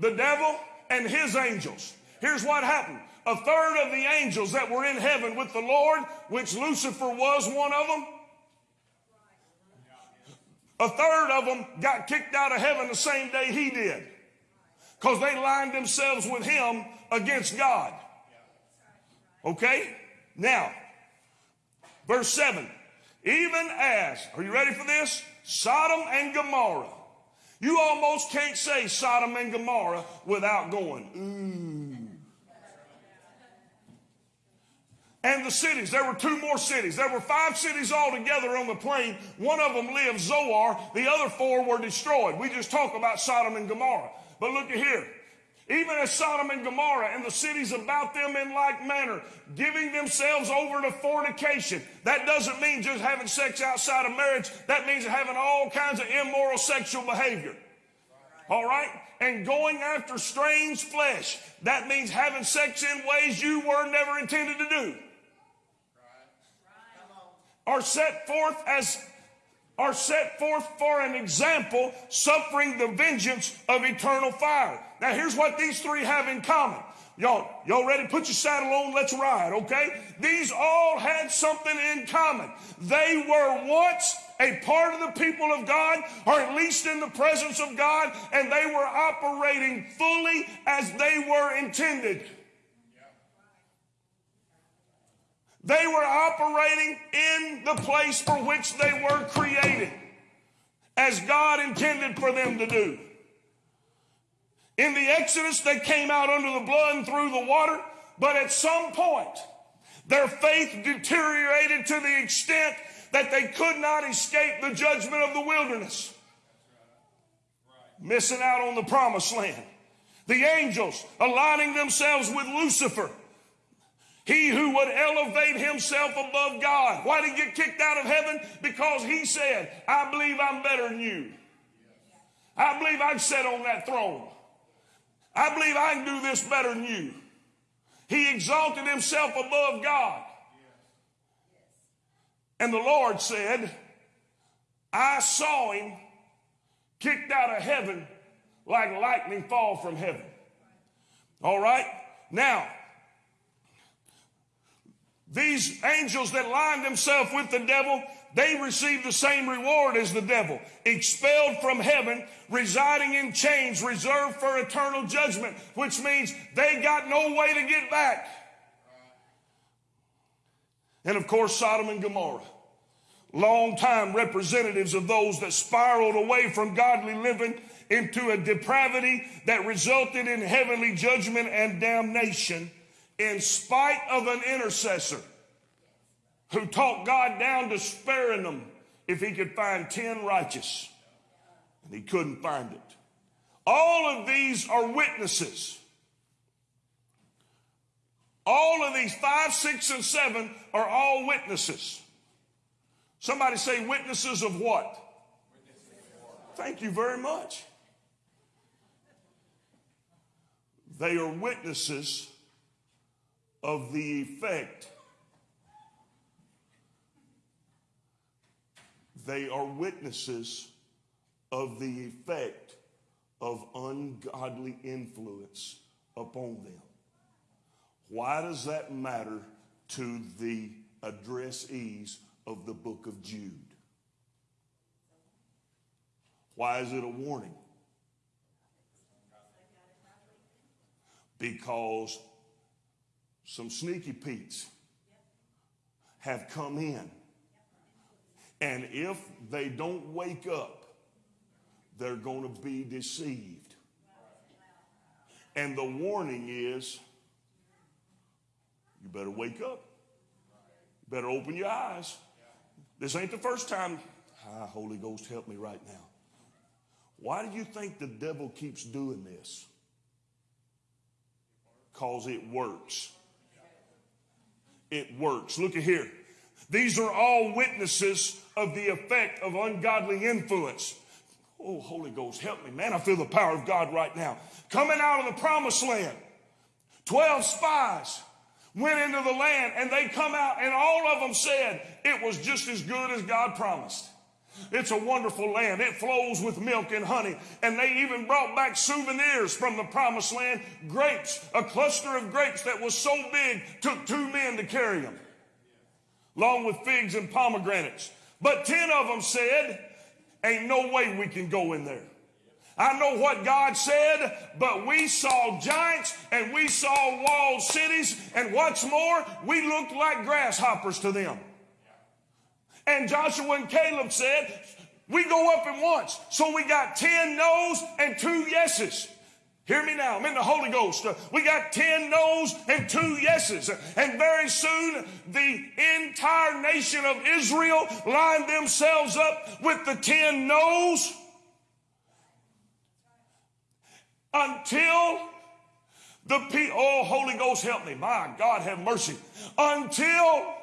the devil and his angels. Here's what happened. A third of the angels that were in heaven with the Lord, which Lucifer was one of them, a third of them got kicked out of heaven the same day he did. Because they lined themselves with him against God. Okay? Now, verse 7. Even as, are you ready for this? Sodom and Gomorrah. You almost can't say Sodom and Gomorrah without going, ooh. And the cities, there were two more cities. There were five cities altogether on the plain. One of them lived Zoar. The other four were destroyed. We just talk about Sodom and Gomorrah. But look at here. Even as Sodom and Gomorrah and the cities about them in like manner, giving themselves over to fornication. That doesn't mean just having sex outside of marriage. That means having all kinds of immoral sexual behavior. All right? And going after strange flesh. That means having sex in ways you were never intended to do. Are set forth as are set forth for an example, suffering the vengeance of eternal fire. Now, here's what these three have in common. Y'all, y'all ready? Put your saddle on. Let's ride, okay? These all had something in common. They were once a part of the people of God, or at least in the presence of God, and they were operating fully as they were intended. They were operating in the place for which they were created, as God intended for them to do. In the Exodus, they came out under the blood and through the water, but at some point, their faith deteriorated to the extent that they could not escape the judgment of the wilderness. Missing out on the promised land. The angels aligning themselves with Lucifer. He who would elevate himself above God. Why did he get kicked out of heaven? Because he said, I believe I'm better than you. I believe I can sit on that throne. I believe I can do this better than you. He exalted himself above God. And the Lord said, I saw him kicked out of heaven like lightning fall from heaven. All right? Now, these angels that lined themselves with the devil, they received the same reward as the devil. Expelled from heaven, residing in chains, reserved for eternal judgment, which means they got no way to get back. And of course, Sodom and Gomorrah. Long time representatives of those that spiraled away from godly living into a depravity that resulted in heavenly judgment and damnation in spite of an intercessor who talked God down to sparing them if he could find 10 righteous. And he couldn't find it. All of these are witnesses. All of these, five, six, and seven, are all witnesses. Somebody say, witnesses of what? Thank you very much. They are witnesses of the effect. They are witnesses of the effect of ungodly influence upon them. Why does that matter to the addressees of the book of Jude? Why is it a warning? Because some sneaky Pete's have come in. And if they don't wake up, they're going to be deceived. And the warning is You better wake up. You better open your eyes. This ain't the first time. Ah, Holy Ghost, help me right now. Why do you think the devil keeps doing this? Because it works. It works. Look at here. These are all witnesses of the effect of ungodly influence. Oh, Holy Ghost, help me. Man, I feel the power of God right now. Coming out of the promised land, 12 spies went into the land and they come out and all of them said it was just as good as God promised. It's a wonderful land. It flows with milk and honey. And they even brought back souvenirs from the promised land. Grapes, a cluster of grapes that was so big, took two men to carry them, along with figs and pomegranates. But 10 of them said, Ain't no way we can go in there. I know what God said, but we saw giants and we saw walled cities, and what's more, we looked like grasshoppers to them. And Joshua and Caleb said, We go up at once. So we got 10 no's and two yeses. Hear me now. I'm in the Holy Ghost. We got 10 no's and two yeses. And very soon, the entire nation of Israel lined themselves up with the 10 no's until the people, oh, Holy Ghost, help me. My God, have mercy. Until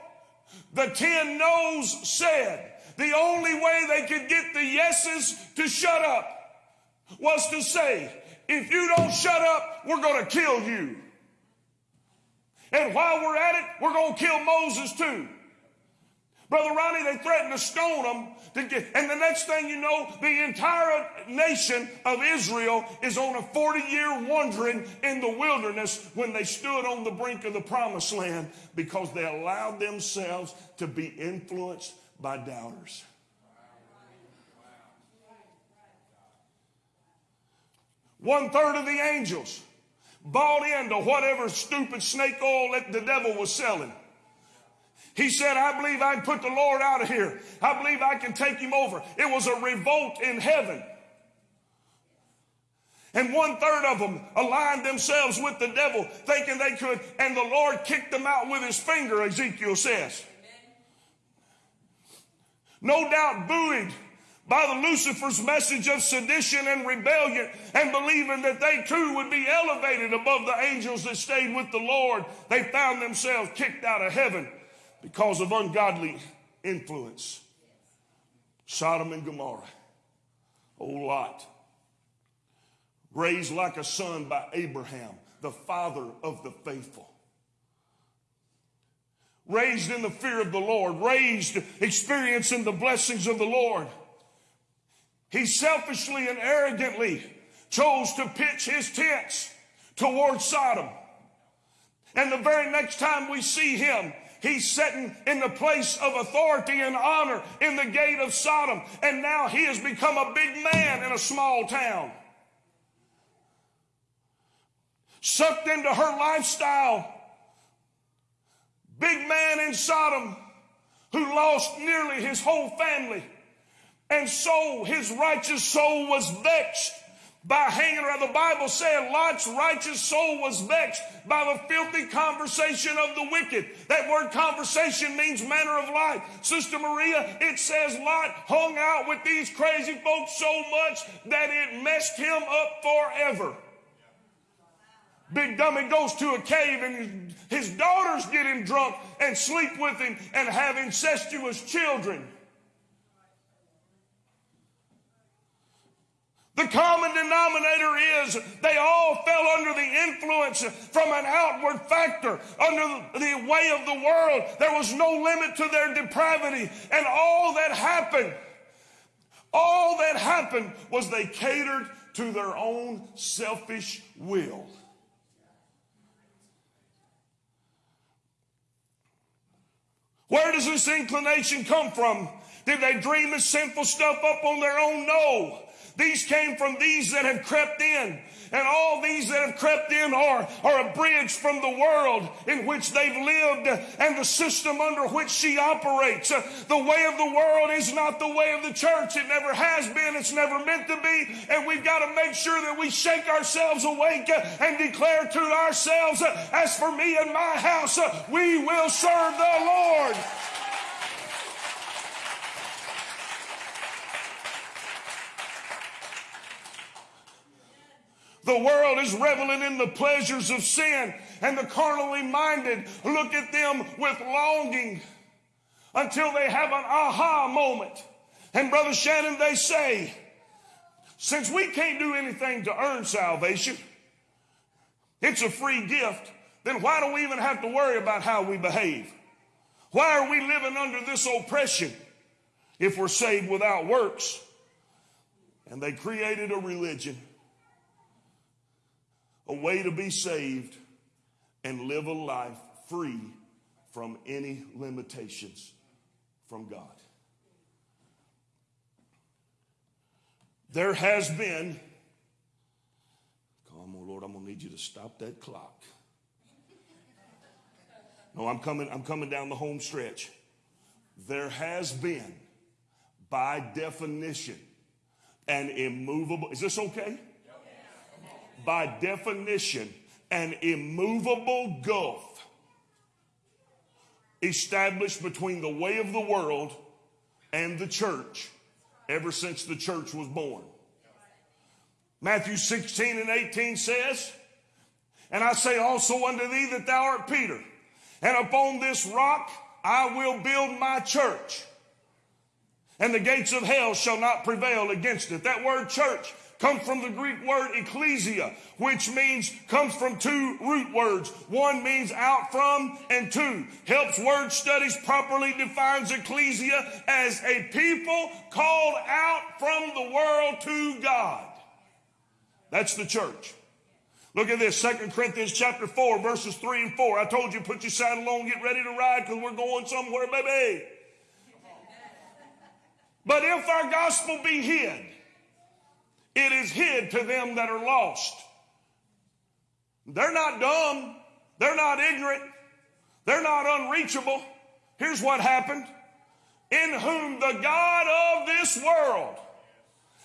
the 10 no's said the only way they could get the yeses to shut up was to say, if you don't shut up, we're going to kill you. And while we're at it, we're going to kill Moses too. Brother Ronnie, they threatened to stone him. To get, and the next thing you know, the entire nation of Israel is on a 40 year wandering in the wilderness when they stood on the brink of the promised land because they allowed themselves to be influenced by doubters. One third of the angels bought into whatever stupid snake oil that the devil was selling. He said, I believe I can put the Lord out of here. I believe I can take him over. It was a revolt in heaven. And one third of them aligned themselves with the devil, thinking they could, and the Lord kicked them out with his finger, Ezekiel says. No doubt buoyed by the Lucifer's message of sedition and rebellion and believing that they too would be elevated above the angels that stayed with the Lord, they found themselves kicked out of heaven because of ungodly influence. Sodom and Gomorrah. Old Lot. Raised like a son by Abraham, the father of the faithful. Raised in the fear of the Lord, raised experiencing the blessings of the Lord. He selfishly and arrogantly chose to pitch his tents towards Sodom. And the very next time we see him, he's sitting in the place of authority and honor in the gate of Sodom. And now he has become a big man in a small town. Sucked into her lifestyle. Big man in Sodom who lost nearly his whole family. And so his righteous soul was vexed by hanging around. The Bible said Lot's righteous soul was vexed by the filthy conversation of the wicked. That word conversation means manner of life. Sister Maria, it says Lot hung out with these crazy folks so much that it messed him up forever. Big dummy goes to a cave and his daughters get him drunk and sleep with him and have incestuous children. The common denominator is they all fell under the influence from an outward factor, under the way of the world. There was no limit to their depravity. And all that happened, all that happened was they catered to their own selfish will. Where does this inclination come from? Did they dream this sinful stuff up on their own? No. These came from these that have crept in. And all these that have crept in are, are a bridge from the world in which they've lived and the system under which she operates. The way of the world is not the way of the church. It never has been. It's never meant to be. And we've got to make sure that we shake ourselves awake and declare to ourselves, as for me and my house, we will serve the Lord. The world is reveling in the pleasures of sin, and the carnally minded look at them with longing until they have an aha moment. And Brother Shannon, they say, since we can't do anything to earn salvation, it's a free gift, then why do we even have to worry about how we behave? Why are we living under this oppression if we're saved without works? And they created a religion a way to be saved and live a life free from any limitations from God. There has been, come on, Lord, I'm gonna need you to stop that clock. No, I'm coming, I'm coming down the home stretch. There has been, by definition, an immovable, is this okay? By definition, an immovable gulf established between the way of the world and the church ever since the church was born. Matthew 16 and 18 says, And I say also unto thee that thou art Peter, and upon this rock I will build my church, and the gates of hell shall not prevail against it. That word church comes from the Greek word ecclesia, which means, comes from two root words. One means out from, and two, helps word studies properly defines ecclesia as a people called out from the world to God. That's the church. Look at this, Second Corinthians chapter 4, verses 3 and 4. I told you, put your saddle on, get ready to ride, because we're going somewhere, baby. But if our gospel be hid, it is hid to them that are lost. They're not dumb. They're not ignorant. They're not unreachable. Here's what happened. In whom the God of this world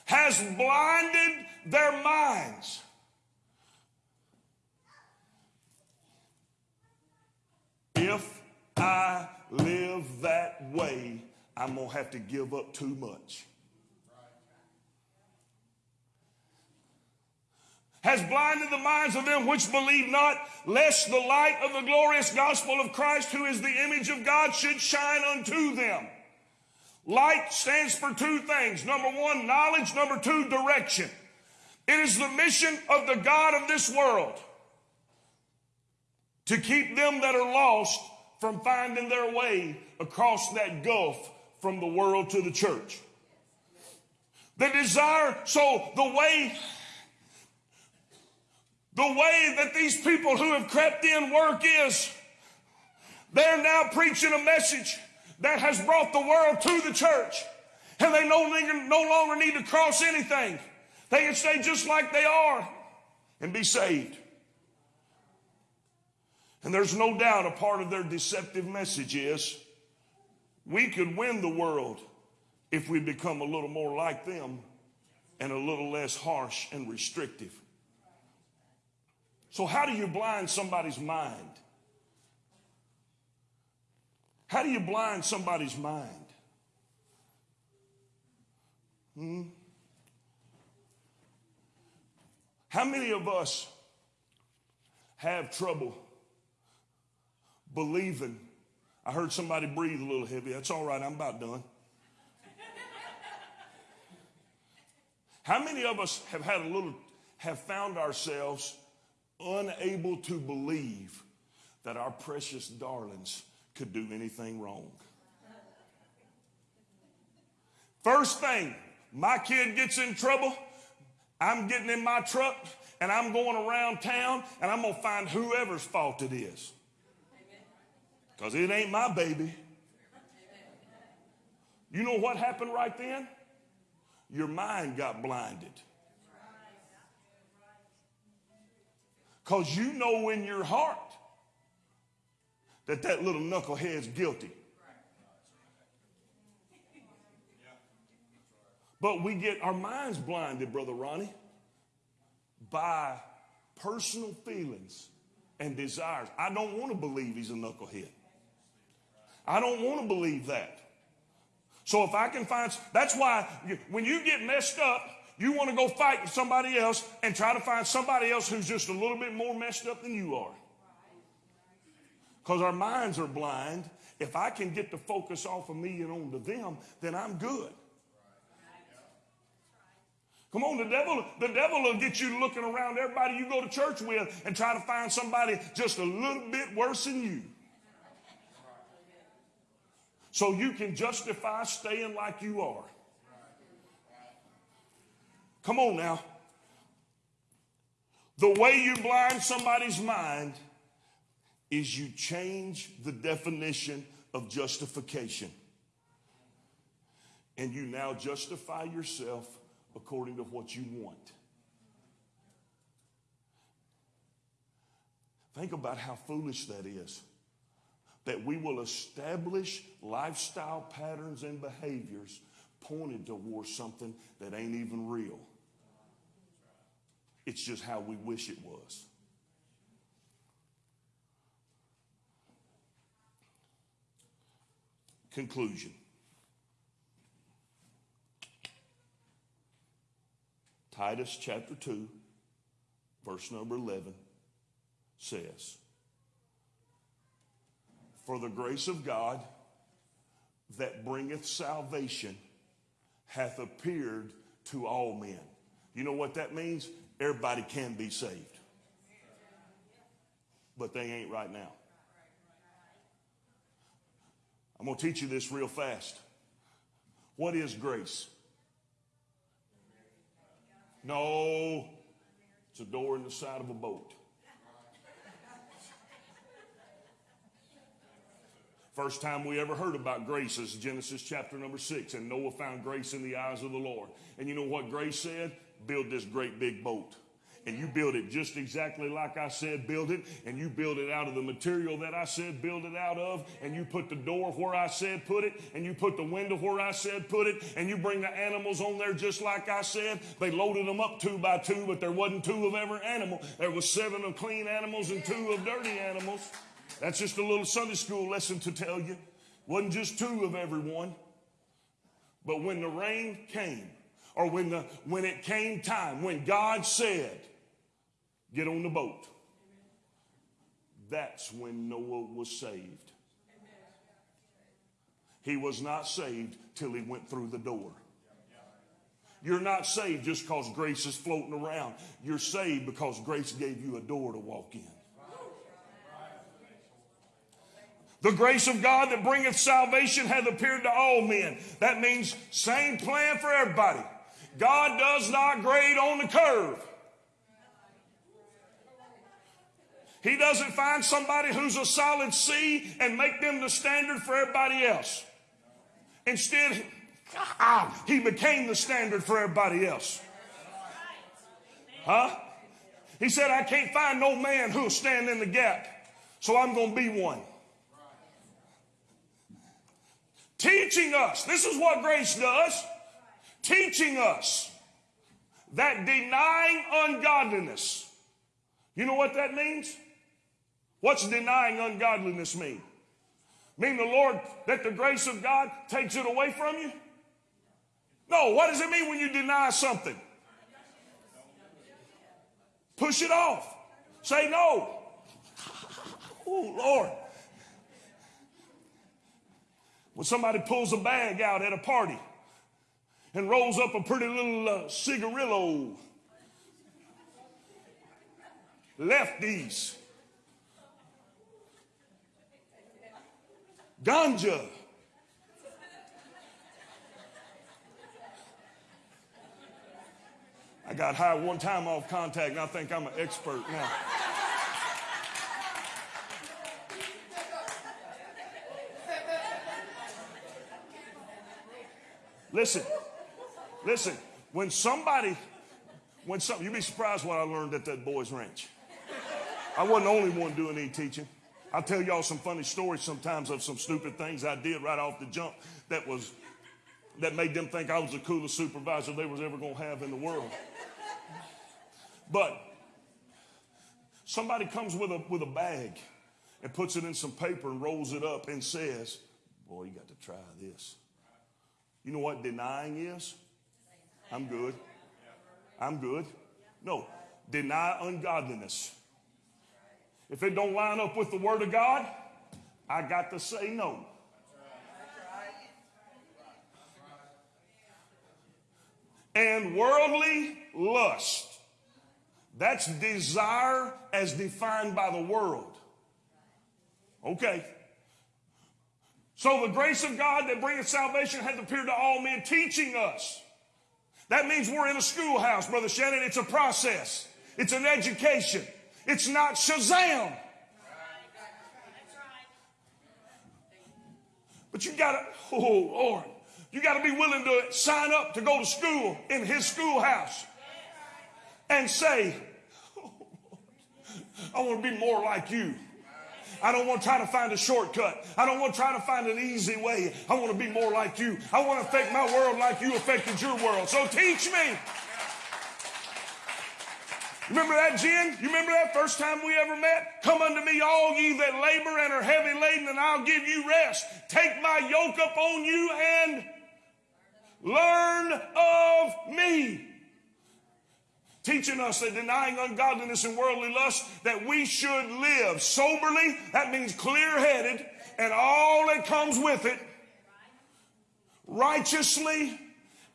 has blinded their minds. If I live that way, I'm going to have to give up too much. Has blinded the minds of them which believe not, lest the light of the glorious gospel of Christ, who is the image of God, should shine unto them. Light stands for two things. Number one, knowledge. Number two, direction. It is the mission of the God of this world to keep them that are lost from finding their way across that gulf from the world to the church. The desire, so the way the way that these people who have crept in work is they're now preaching a message that has brought the world to the church. And they no longer, no longer need to cross anything. They can stay just like they are and be saved. And there's no doubt a part of their deceptive message is we could win the world if we become a little more like them and a little less harsh and restrictive. So, how do you blind somebody's mind? How do you blind somebody's mind? Hmm? How many of us have trouble believing? I heard somebody breathe a little heavy. That's all right, I'm about done. How many of us have had a little, have found ourselves unable to believe that our precious darlings could do anything wrong. First thing, my kid gets in trouble, I'm getting in my truck and I'm going around town and I'm going to find whoever's fault it is. Because it ain't my baby. You know what happened right then? your mind got blinded. Because you know in your heart that that little knucklehead's guilty. But we get our minds blinded, Brother Ronnie, by personal feelings and desires. I don't want to believe he's a knucklehead. I don't want to believe that. So if I can find, that's why when you get messed up, you want to go fight with somebody else and try to find somebody else who's just a little bit more messed up than you are. Because our minds are blind. If I can get the focus off of me and onto them, then I'm good. Come on, the devil, the devil will get you looking around everybody you go to church with and try to find somebody just a little bit worse than you. So you can justify staying like you are. Come on now. The way you blind somebody's mind is you change the definition of justification. And you now justify yourself according to what you want. Think about how foolish that is. That we will establish lifestyle patterns and behaviors pointed towards something that ain't even real. It's just how we wish it was. Conclusion. Titus chapter 2, verse number 11 says, For the grace of God that bringeth salvation hath appeared to all men. You know what that means? Everybody can be saved. But they ain't right now. I'm going to teach you this real fast. What is grace? No, it's a door in the side of a boat. First time we ever heard about grace is Genesis chapter number six, and Noah found grace in the eyes of the Lord. And you know what grace said? Build this great big boat. And you build it just exactly like I said, build it. And you build it out of the material that I said, build it out of. And you put the door where I said, put it. And you put the window where I said, put it. And you bring the animals on there just like I said. They loaded them up two by two, but there wasn't two of every animal. There was seven of clean animals and two of dirty animals. That's just a little Sunday school lesson to tell you. Wasn't just two of everyone. But when the rain came, or when the when it came time, when God said, get on the boat, that's when Noah was saved. He was not saved till he went through the door. You're not saved just because grace is floating around. You're saved because grace gave you a door to walk in. The grace of God that bringeth salvation hath appeared to all men. That means same plan for everybody. God does not grade on the curve. He doesn't find somebody who's a solid C and make them the standard for everybody else. Instead, (laughs) ah, he became the standard for everybody else. Huh? He said, I can't find no man who'll stand in the gap, so I'm going to be one. Teaching us, this is what grace does, teaching us that denying ungodliness, you know what that means? What's denying ungodliness mean? Mean the Lord, that the grace of God takes it away from you? No, what does it mean when you deny something? Push it off. Say no. Oh, Lord. When somebody pulls a bag out at a party and rolls up a pretty little uh, cigarillo, lefties, ganja. I got high one time off contact, and I think I'm an expert now. Listen, Listen, when somebody, when some, you'd be surprised what I learned at that boys' ranch. I wasn't the only one doing any teaching. I'll tell y'all some funny stories sometimes of some stupid things I did right off the jump that was that made them think I was the coolest supervisor they was ever gonna have in the world. But somebody comes with a with a bag and puts it in some paper and rolls it up and says, Boy, you got to try this. You know what denying is? I'm good. I'm good. No, deny ungodliness. If it don't line up with the word of God, I got to say no. And worldly lust. That's desire as defined by the world. Okay. So the grace of God that bringeth salvation hath appeared to all men, teaching us. That means we're in a schoolhouse, Brother Shannon. It's a process. It's an education. It's not Shazam. But you gotta, oh Lord, you gotta be willing to sign up to go to school in his schoolhouse and say, oh, (laughs) I want to be more like you. I don't want to try to find a shortcut. I don't want to try to find an easy way. I want to be more like you. I want to affect my world like you affected your world. So teach me. Remember that, Jen? You remember that first time we ever met? Come unto me, all ye that labor and are heavy laden, and I'll give you rest. Take my yoke up on you and learn of me. Teaching us that denying ungodliness and worldly lust, that we should live soberly, that means clear headed, and all that comes with it, righteously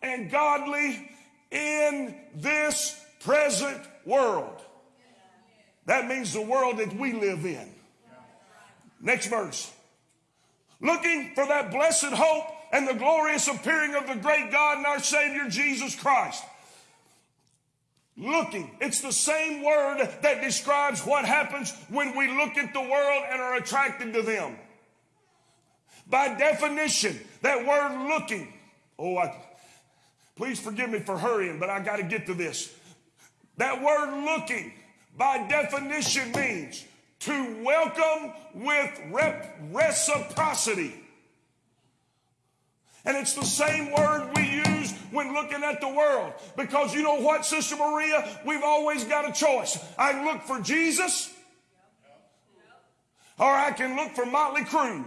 and godly in this present world. That means the world that we live in. Next verse. Looking for that blessed hope and the glorious appearing of the great God and our Savior Jesus Christ. Looking. It's the same word that describes what happens when we look at the world and are attracted to them. By definition, that word looking. Oh, I, please forgive me for hurrying, but I got to get to this. That word looking, by definition, means to welcome with reciprocity. And it's the same word we use when looking at the world. Because you know what, Sister Maria? We've always got a choice. I can look for Jesus, or I can look for Motley Crue,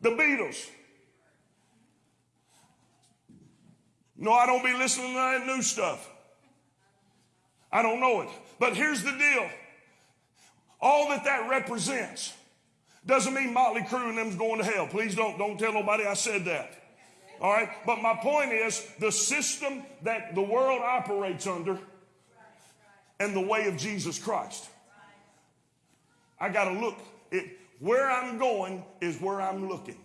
the Beatles. No, I don't be listening to that new stuff. I don't know it. But here's the deal. All that that represents doesn't mean Motley Crue and them's going to hell. Please don't, don't tell nobody I said that. All right. But my point is the system that the world operates under and the way of Jesus Christ. I got to look. It, where I'm going is where I'm looking.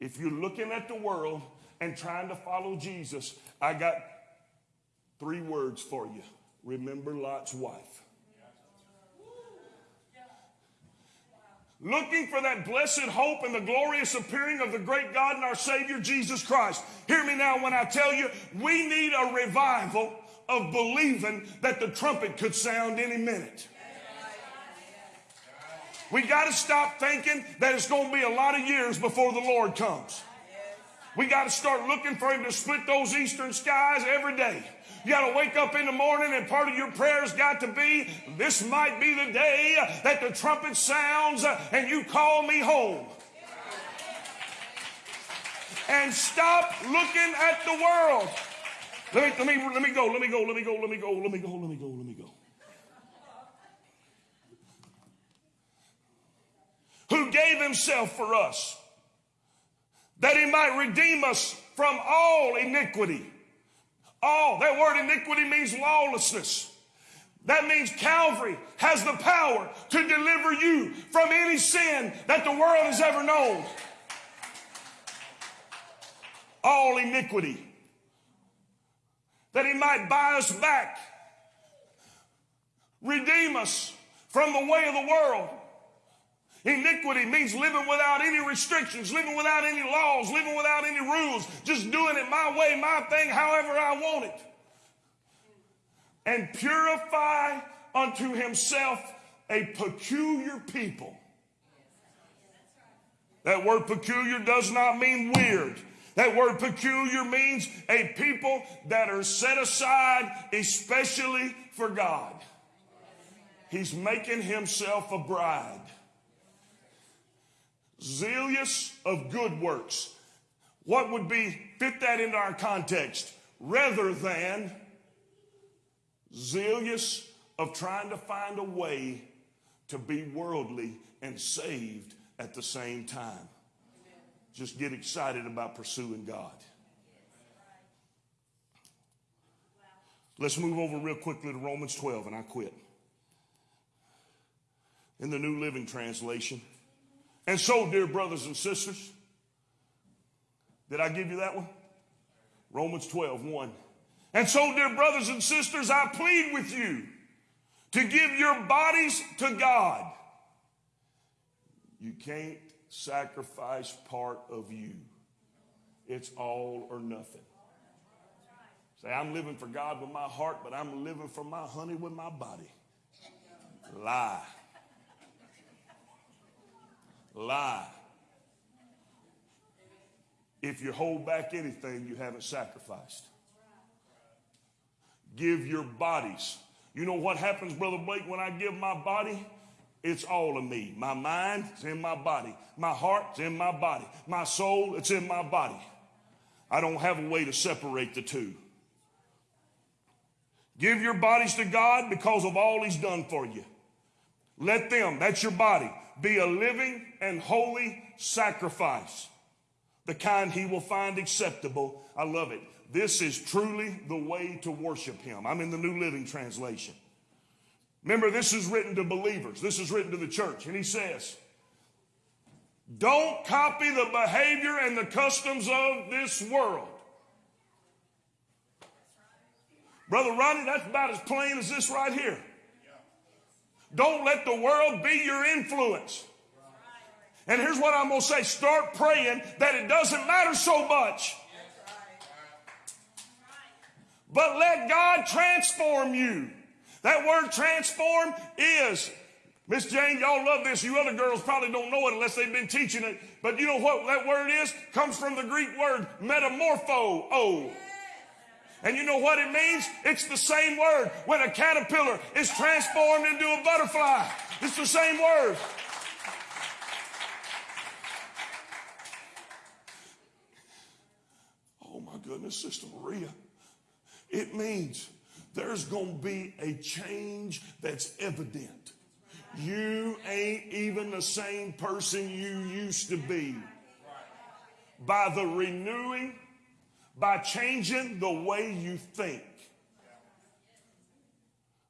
If you're looking at the world and trying to follow Jesus, I got three words for you. Remember Lot's wife. Looking for that blessed hope and the glorious appearing of the great God and our Savior Jesus Christ. Hear me now when I tell you, we need a revival of believing that the trumpet could sound any minute. We got to stop thinking that it's going to be a lot of years before the Lord comes. We got to start looking for Him to split those eastern skies every day. You got to wake up in the morning, and part of your prayers got to be this might be the day that the trumpet sounds and you call me home. And stop looking at the world. Let me, let me, let me go, let me go, let me go, let me go, let me go, let me go, let me go. Who gave himself for us that he might redeem us from all iniquity. All, that word iniquity means lawlessness. That means Calvary has the power to deliver you from any sin that the world has ever known. All iniquity. That he might buy us back, redeem us from the way of the world. Iniquity means living without any restrictions, living without any laws, living without any rules, just doing it my way, my thing, however I want it. And purify unto himself a peculiar people. That word peculiar does not mean weird. That word peculiar means a people that are set aside especially for God. He's making himself a bride. Zealous of good works. What would be, fit that into our context? Rather than zealous of trying to find a way to be worldly and saved at the same time. Just get excited about pursuing God. Let's move over real quickly to Romans 12 and I quit. In the New Living Translation. And so, dear brothers and sisters, did I give you that one? Romans 12, 1. And so, dear brothers and sisters, I plead with you to give your bodies to God. You can't sacrifice part of you. It's all or nothing. Say, I'm living for God with my heart, but I'm living for my honey with my body. Lie. Lie. If you hold back anything, you haven't sacrificed. Give your bodies. You know what happens, Brother Blake, when I give my body? It's all of me. My mind in my body. My heart's in my body. My soul, it's in my body. I don't have a way to separate the two. Give your bodies to God because of all He's done for you. Let them, that's your body, be a living and holy sacrifice, the kind He will find acceptable. I love it. This is truly the way to worship Him. I'm in the New Living Translation. Remember, this is written to believers. This is written to the church. And he says, don't copy the behavior and the customs of this world. Brother Ronnie, that's about as plain as this right here. Don't let the world be your influence. And here's what I'm going to say start praying that it doesn't matter so much. But let God transform you. That word transform is, Miss Jane, y'all love this. You other girls probably don't know it unless they've been teaching it. But you know what that word is? Comes from the Greek word metamorpho. And you know what it means? It's the same word. When a caterpillar is transformed into a butterfly, it's the same word. Oh my goodness, Sister Maria. It means there's going to be a change that's evident. You ain't even the same person you used to be. By the renewing, by changing the way you think.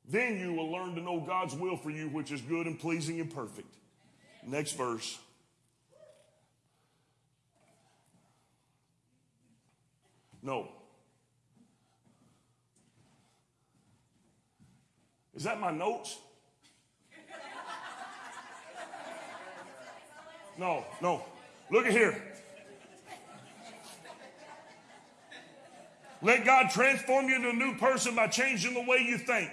Then you will learn to know God's will for you, which is good and pleasing and perfect. Next verse. No. Is that my notes? No, no. Look at here. Let God transform you into a new person by changing the way you think.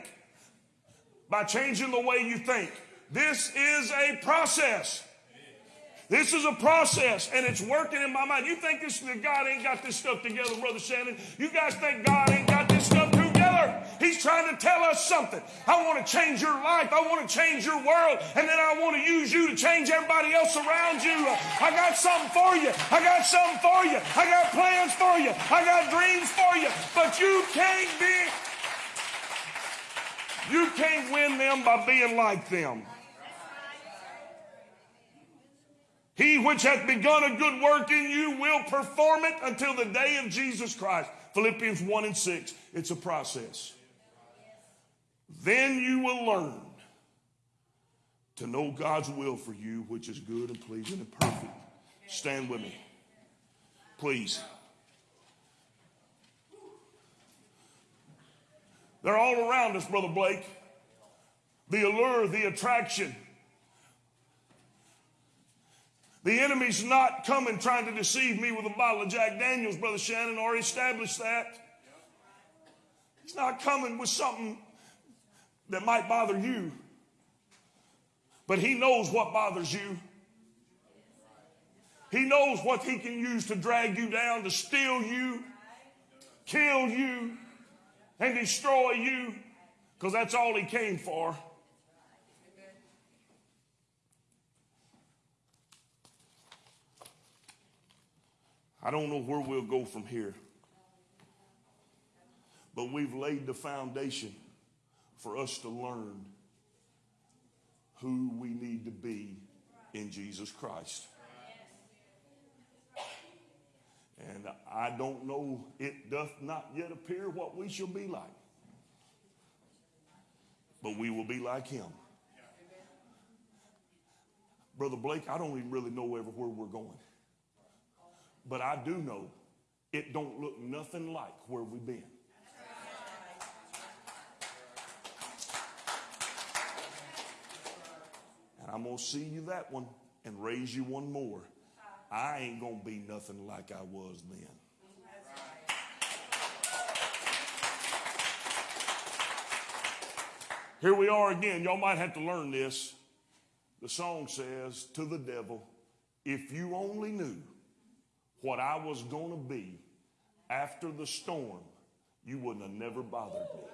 By changing the way you think. This is a process. This is a process and it's working in my mind. You think this God ain't got this stuff together, Brother Shannon? You guys think God ain't got this stuff together? He's trying to tell us something. I want to change your life. I want to change your world. And then I want to use you to change everybody else around you. I got something for you. I got something for you. I got plans for you. I got dreams for you. But you can't be, you can't win them by being like them. He which hath begun a good work in you will perform it until the day of Jesus Christ. Philippians 1 and 6. It's a process. Then you will learn to know God's will for you, which is good and pleasing and perfect. Stand with me. Please. They're all around us, Brother Blake. The allure, the attraction. The enemy's not coming trying to deceive me with a bottle of Jack Daniels, Brother Shannon already established that. He's not coming with something that might bother you. But he knows what bothers you. He knows what he can use to drag you down, to steal you, kill you, and destroy you, because that's all he came for. I don't know where we'll go from here. But we've laid the foundation for us to learn who we need to be in Jesus Christ. And I don't know, it doth not yet appear what we shall be like. But we will be like him. Brother Blake, I don't even really know ever where we're going. But I do know it don't look nothing like where we've been. And I'm going to see you that one and raise you one more. I ain't going to be nothing like I was then. Here we are again. Y'all might have to learn this. The song says to the devil, if you only knew what I was going to be after the storm, you wouldn't have never bothered me.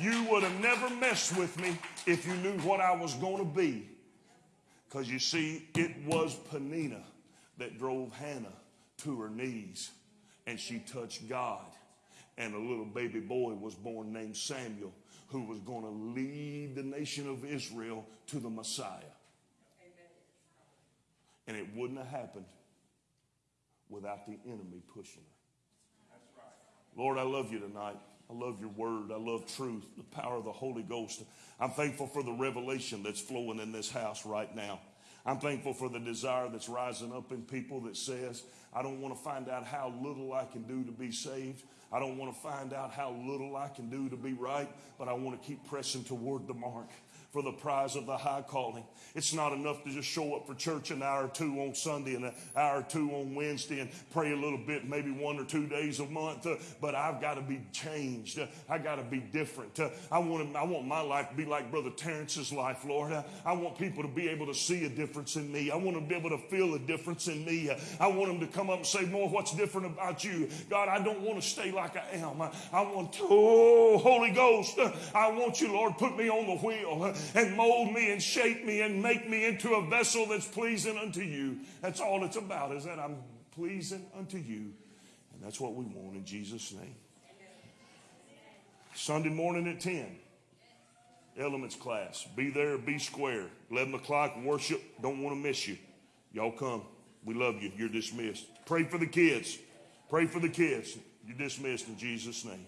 You would have never messed with me if you knew what I was going to be. Because you see, it was Peninnah that drove Hannah to her knees and she touched God. And a little baby boy was born named Samuel who was going to lead the nation of Israel to the Messiah. And it wouldn't have happened without the enemy pushing her. Lord, I love you tonight. I love your word. I love truth, the power of the Holy Ghost. I'm thankful for the revelation that's flowing in this house right now. I'm thankful for the desire that's rising up in people that says, I don't want to find out how little I can do to be saved. I don't want to find out how little I can do to be right, but I want to keep pressing toward the mark for the prize of the high calling. It's not enough to just show up for church an hour or two on Sunday and an hour or two on Wednesday and pray a little bit, maybe one or two days a month. But I've got to be changed. I got to be different. I want to, I want my life to be like Brother Terrence's life, Lord. I want people to be able to see a difference in me. I want them to be able to feel a difference in me. I want them to come up and say, "More, what's different about you, God? I don't want to stay like I am. I, I want to, oh, Holy Ghost, I want you, Lord, put me on the wheel and mold me and shape me and make me into a vessel that's pleasing unto you. That's all it's about, is that I'm pleasing unto you. And that's what we want in Jesus' name. Sunday morning at 10, elements class. Be there, be square. 11 o'clock, worship. Don't want to miss you. Y'all come. We love you. You're dismissed. Pray for the kids. Pray for the kids. You're dismissed in Jesus' name.